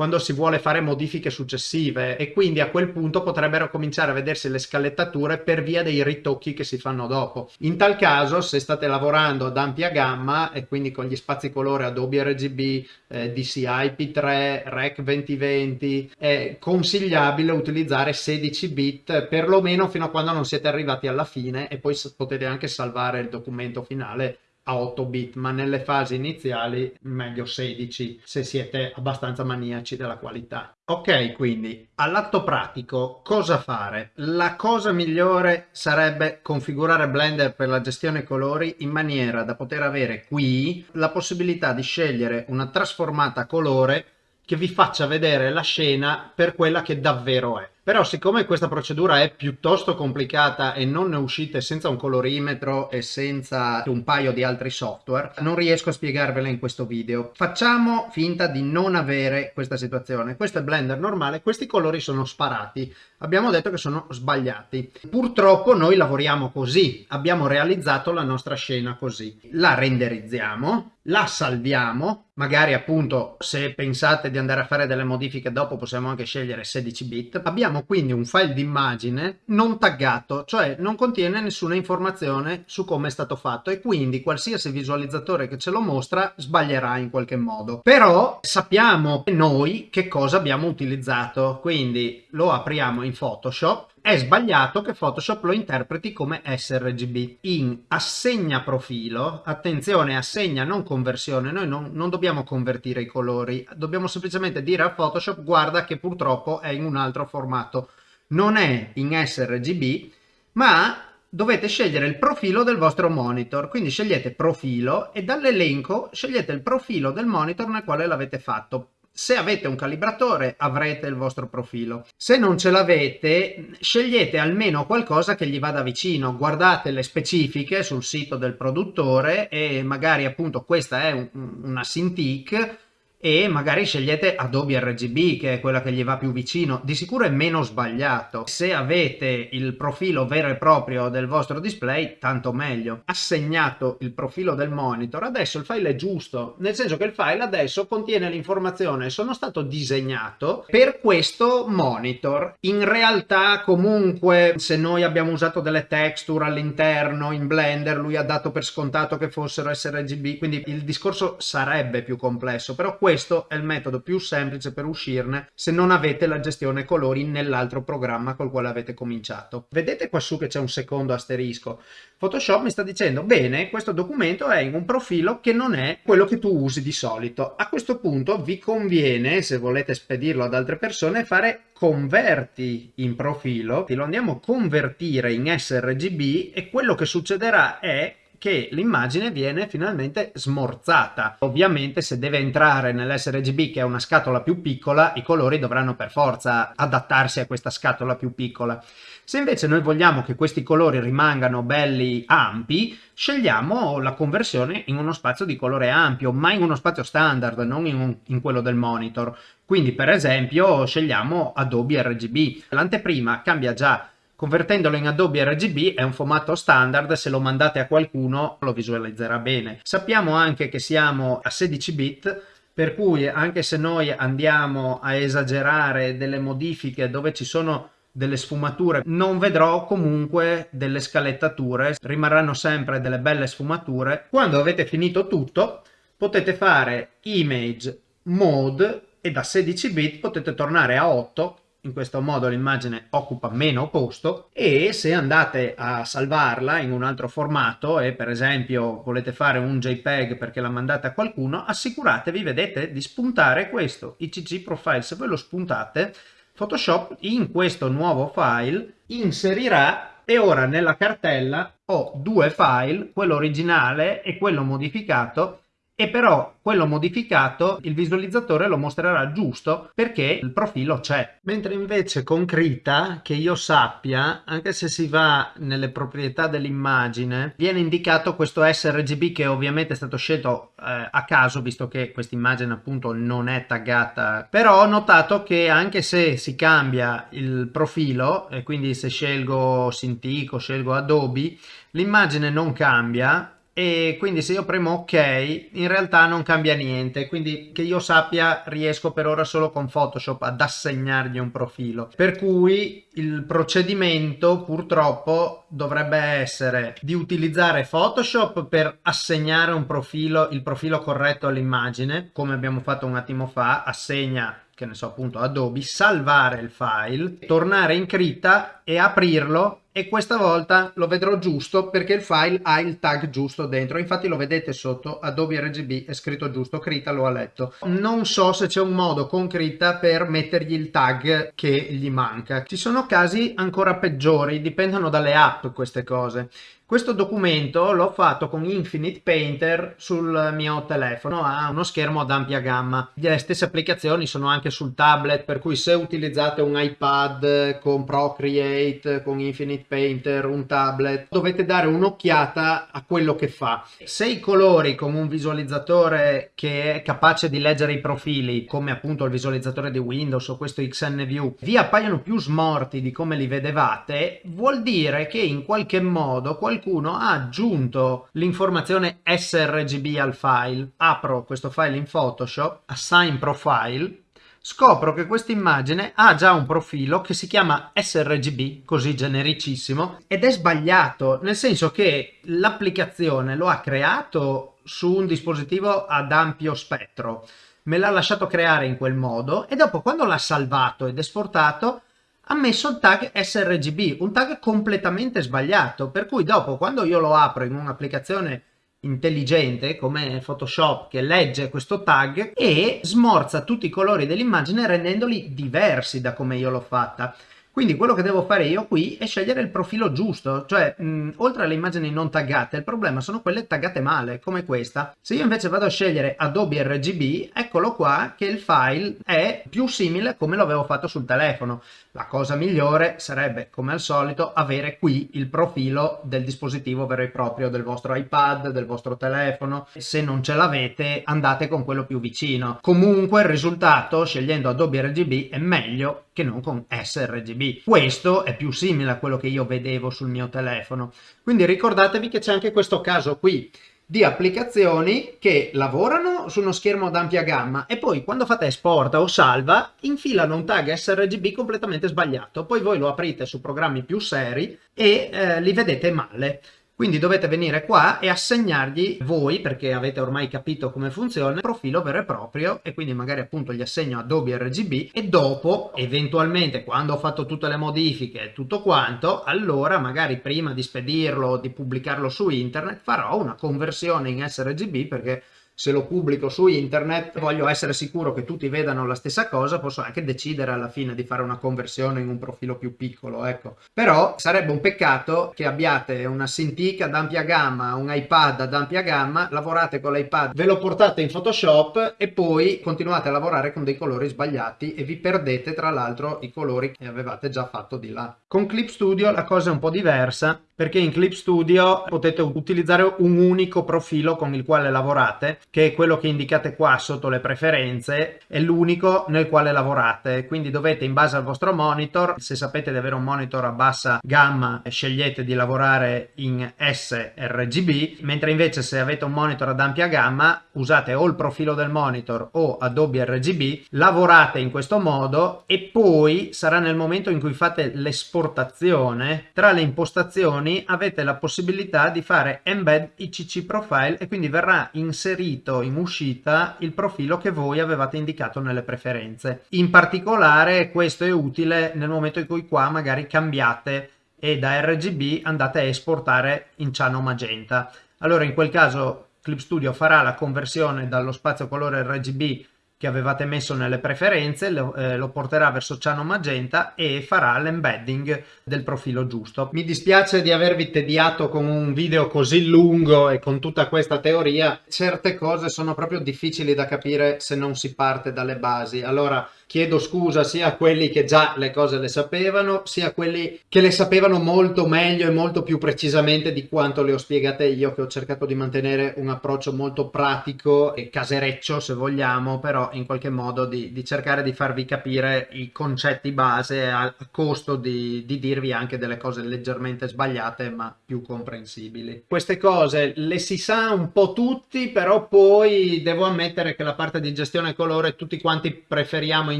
Speaker 1: quando si vuole fare modifiche successive e quindi a quel punto potrebbero cominciare a vedersi le scalettature per via dei ritocchi che si fanno dopo. In tal caso se state lavorando ad ampia gamma e quindi con gli spazi colore Adobe RGB, eh, DCI P3, Rec 2020 è consigliabile utilizzare 16 bit perlomeno fino a quando non siete arrivati alla fine e poi potete anche salvare il documento finale 8 bit ma nelle fasi iniziali meglio 16 se siete abbastanza maniaci della qualità. Ok quindi all'atto pratico cosa fare? La cosa migliore sarebbe configurare blender per la gestione colori in maniera da poter avere qui la possibilità di scegliere una trasformata colore che vi faccia vedere la scena per quella che davvero è però siccome questa procedura è piuttosto complicata e non ne uscite senza un colorimetro e senza un paio di altri software, non riesco a spiegarvela in questo video. Facciamo finta di non avere questa situazione. Questo è Blender normale, questi colori sono sparati. Abbiamo detto che sono sbagliati. Purtroppo noi lavoriamo così, abbiamo realizzato la nostra scena così. La renderizziamo, la salviamo, magari appunto se pensate di andare a fare delle modifiche dopo possiamo anche scegliere 16 bit. Abbiamo quindi un file d'immagine non taggato, cioè non contiene nessuna informazione su come è stato fatto e quindi qualsiasi visualizzatore che ce lo mostra sbaglierà in qualche modo. Però sappiamo noi che cosa abbiamo utilizzato, quindi lo apriamo in Photoshop è sbagliato che Photoshop lo interpreti come sRGB. In assegna profilo, attenzione assegna non conversione, noi non, non, dobbiamo convertire i colori, dobbiamo semplicemente dire a Photoshop guarda che purtroppo è in un altro formato. Non è in sRGB, ma dovete scegliere il profilo del vostro monitor, quindi scegliete profilo e dall'elenco scegliete il profilo del monitor nel quale l'avete fatto. Se avete un calibratore avrete il vostro profilo. Se non ce l'avete, scegliete almeno qualcosa che gli vada vicino. Guardate le specifiche sul sito del produttore e magari appunto questa è un, una Cintiq e magari scegliete Adobe RGB che è quella che gli va più vicino, di sicuro è meno sbagliato. Se avete il profilo vero e proprio del vostro display, tanto meglio. Assegnato il profilo del monitor, adesso il file è giusto, nel senso che il file adesso contiene l'informazione sono stato disegnato per questo monitor. In realtà comunque se noi abbiamo usato delle texture all'interno in Blender, lui ha dato per scontato che fossero sRGB, quindi il discorso sarebbe più complesso, però questo questo è il metodo più semplice per uscirne se non avete la gestione colori nell'altro programma col quale avete cominciato. Vedete qua su che c'è un secondo asterisco. Photoshop mi sta dicendo, bene, questo documento è in un profilo che non è quello che tu usi di solito. A questo punto vi conviene, se volete spedirlo ad altre persone, fare converti in profilo, lo andiamo a convertire in sRGB e quello che succederà è che l'immagine viene finalmente smorzata. Ovviamente se deve entrare nell'sRGB che è una scatola più piccola, i colori dovranno per forza adattarsi a questa scatola più piccola. Se invece noi vogliamo che questi colori rimangano belli ampi, scegliamo la conversione in uno spazio di colore ampio, ma in uno spazio standard, non in, un, in quello del monitor. Quindi per esempio scegliamo Adobe RGB. L'anteprima cambia già Convertendolo in Adobe RGB è un formato standard, se lo mandate a qualcuno lo visualizzerà bene. Sappiamo anche che siamo a 16 bit, per cui anche se noi andiamo a esagerare delle modifiche dove ci sono delle sfumature non vedrò comunque delle scalettature rimarranno sempre delle belle sfumature quando avete finito tutto potete fare image mode e da 16 bit potete tornare a 8 in questo modo l'immagine occupa meno posto e se andate a salvarla in un altro formato e per esempio volete fare un JPEG perché la mandate a qualcuno assicuratevi, vedete, di spuntare questo ICG profile, se voi lo spuntate Photoshop in questo nuovo file inserirà e ora nella cartella ho due file, quello originale e quello modificato e però quello modificato il visualizzatore lo mostrerà giusto perché il profilo c'è. Mentre invece con Krita, che io sappia, anche se si va nelle proprietà dell'immagine, viene indicato questo sRGB che ovviamente è stato scelto eh, a caso visto che questa immagine appunto non è taggata. Però ho notato che anche se si cambia il profilo e quindi se scelgo Cintiq o scelgo Adobe, l'immagine non cambia e quindi se io premo ok in realtà non cambia niente. Quindi che io sappia riesco per ora solo con Photoshop ad assegnargli un profilo. Per cui il procedimento purtroppo dovrebbe essere di utilizzare Photoshop per assegnare un profilo il profilo corretto all'immagine come abbiamo fatto un attimo fa assegna che ne so appunto Adobe salvare il file tornare in Krita e aprirlo e questa volta lo vedrò giusto perché il file ha il tag giusto dentro. Infatti lo vedete sotto Adobe RGB è scritto giusto Krita lo ha letto. Non so se c'è un modo con Krita per mettergli il tag che gli manca. Ci sono casi ancora peggiori dipendono dalle app queste cose questo documento l'ho fatto con Infinite Painter sul mio telefono, ha uno schermo ad ampia gamma. Le stesse applicazioni sono anche sul tablet, per cui se utilizzate un iPad con Procreate, con Infinite Painter, un tablet, dovete dare un'occhiata a quello che fa. Se i colori con un visualizzatore che è capace di leggere i profili, come appunto il visualizzatore di Windows o questo XNView, vi appaiono più smorti di come li vedevate, vuol dire che in qualche modo qualcuno qualcuno ha aggiunto l'informazione sRGB al file. Apro questo file in Photoshop, assign profile, scopro che questa immagine ha già un profilo che si chiama sRGB, così genericissimo, ed è sbagliato, nel senso che l'applicazione lo ha creato su un dispositivo ad ampio spettro, me l'ha lasciato creare in quel modo e dopo quando l'ha salvato ed esportato ha messo il tag sRGB, un tag completamente sbagliato, per cui dopo quando io lo apro in un'applicazione intelligente come Photoshop che legge questo tag e smorza tutti i colori dell'immagine rendendoli diversi da come io l'ho fatta. Quindi quello che devo fare io qui è scegliere il profilo giusto, cioè mh, oltre alle immagini non taggate, il problema sono quelle taggate male, come questa. Se io invece vado a scegliere Adobe RGB, eccolo qua che il file è più simile a come lo avevo fatto sul telefono. La cosa migliore sarebbe, come al solito, avere qui il profilo del dispositivo vero e proprio del vostro iPad, del vostro telefono. Se non ce l'avete, andate con quello più vicino. Comunque il risultato, scegliendo Adobe RGB, è meglio che non con sRGB. Questo è più simile a quello che io vedevo sul mio telefono. Quindi ricordatevi che c'è anche questo caso qui di applicazioni che lavorano su uno schermo ad ampia gamma e poi quando fate esporta o salva infilano un tag sRGB completamente sbagliato. Poi voi lo aprite su programmi più seri e eh, li vedete male. Quindi dovete venire qua e assegnargli voi, perché avete ormai capito come funziona, il profilo vero e proprio e quindi magari appunto gli assegno Adobe RGB e dopo, eventualmente, quando ho fatto tutte le modifiche e tutto quanto, allora magari prima di spedirlo di pubblicarlo su internet farò una conversione in sRGB perché se lo pubblico su internet voglio essere sicuro che tutti vedano la stessa cosa posso anche decidere alla fine di fare una conversione in un profilo più piccolo ecco. Però sarebbe un peccato che abbiate una Cintiq ad ampia gamma un iPad ad ampia gamma lavorate con l'iPad ve lo portate in Photoshop e poi continuate a lavorare con dei colori sbagliati e vi perdete tra l'altro i colori che avevate già fatto di là. Con Clip Studio la cosa è un po' diversa perché in Clip Studio potete utilizzare un unico profilo con il quale lavorate che è quello che indicate qua sotto le preferenze, è l'unico nel quale lavorate, quindi dovete in base al vostro monitor, se sapete di avere un monitor a bassa gamma scegliete di lavorare in sRGB, mentre invece se avete un monitor ad ampia gamma usate o il profilo del monitor o Adobe RGB, lavorate in questo modo e poi sarà nel momento in cui fate l'esportazione, tra le impostazioni avete la possibilità di fare embed ICC profile e quindi verrà inserito in uscita il profilo che voi avevate indicato nelle preferenze. In particolare questo è utile nel momento in cui qua magari cambiate e da RGB andate a esportare in ciano magenta. Allora in quel caso Clip Studio farà la conversione dallo spazio colore RGB che avevate messo nelle preferenze, lo, eh, lo porterà verso ciano magenta e farà l'embedding del profilo giusto. Mi dispiace di avervi tediato con un video così lungo e con tutta questa teoria, certe cose sono proprio difficili da capire se non si parte dalle basi. Allora chiedo scusa sia a quelli che già le cose le sapevano, sia a quelli che le sapevano molto meglio e molto più precisamente di quanto le ho spiegate io, che ho cercato di mantenere un approccio molto pratico e casereccio, se vogliamo, però in qualche modo di, di cercare di farvi capire i concetti base a costo di, di dirvi anche delle cose leggermente sbagliate, ma più comprensibili. Queste cose le si sa un po' tutti, però poi devo ammettere che la parte di gestione colore tutti quanti preferiamo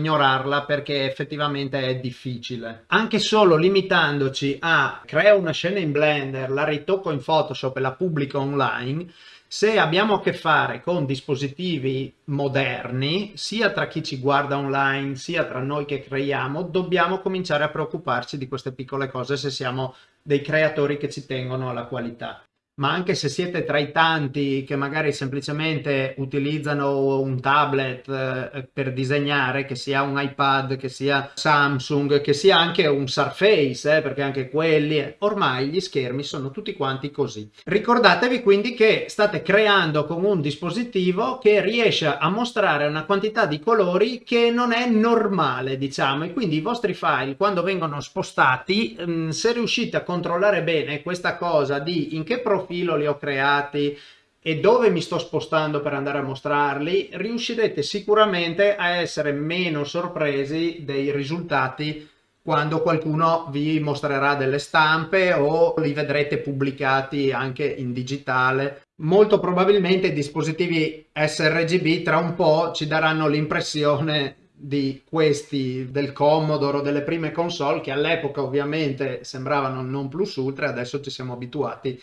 Speaker 1: ignorarla perché effettivamente è difficile. Anche solo limitandoci a creo una scena in Blender, la ritocco in Photoshop e la pubblico online, se abbiamo a che fare con dispositivi moderni, sia tra chi ci guarda online, sia tra noi che creiamo, dobbiamo cominciare a preoccuparci di queste piccole cose se siamo dei creatori che ci tengono alla qualità ma anche se siete tra i tanti che magari semplicemente utilizzano un tablet eh, per disegnare, che sia un iPad, che sia Samsung, che sia anche un Surface, eh, perché anche quelli, eh, ormai gli schermi sono tutti quanti così. Ricordatevi quindi che state creando con un dispositivo che riesce a mostrare una quantità di colori che non è normale, diciamo, e quindi i vostri file quando vengono spostati, mm, se riuscite a controllare bene questa cosa di in che profilo profilo li ho creati e dove mi sto spostando per andare a mostrarli, riuscirete sicuramente a essere meno sorpresi dei risultati quando qualcuno vi mostrerà delle stampe o li vedrete pubblicati anche in digitale. Molto probabilmente i dispositivi sRGB tra un po' ci daranno l'impressione di questi del Commodore o delle prime console che all'epoca ovviamente sembravano non plus ultra, adesso ci siamo abituati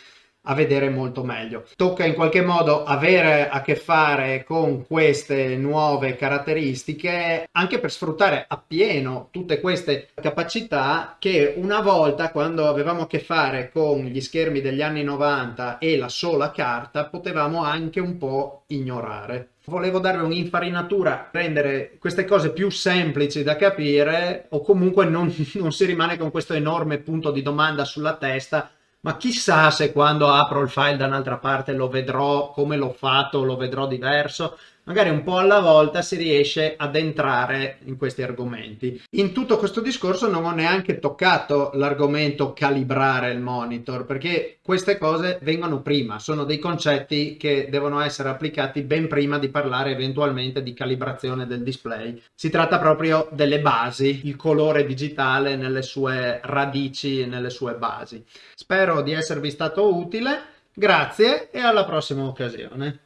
Speaker 1: a vedere molto meglio. Tocca in qualche modo avere a che fare con queste nuove caratteristiche anche per sfruttare appieno tutte queste capacità che una volta quando avevamo a che fare con gli schermi degli anni 90 e la sola carta potevamo anche un po' ignorare. Volevo darvi un'infarinatura, rendere queste cose più semplici da capire o comunque non, non si rimane con questo enorme punto di domanda sulla testa ma chissà se quando apro il file da un'altra parte lo vedrò come l'ho fatto, lo vedrò diverso magari un po' alla volta si riesce ad entrare in questi argomenti. In tutto questo discorso non ho neanche toccato l'argomento calibrare il monitor, perché queste cose vengono prima, sono dei concetti che devono essere applicati ben prima di parlare eventualmente di calibrazione del display. Si tratta proprio delle basi, il colore digitale nelle sue radici e nelle sue basi. Spero di esservi stato utile, grazie e alla prossima occasione.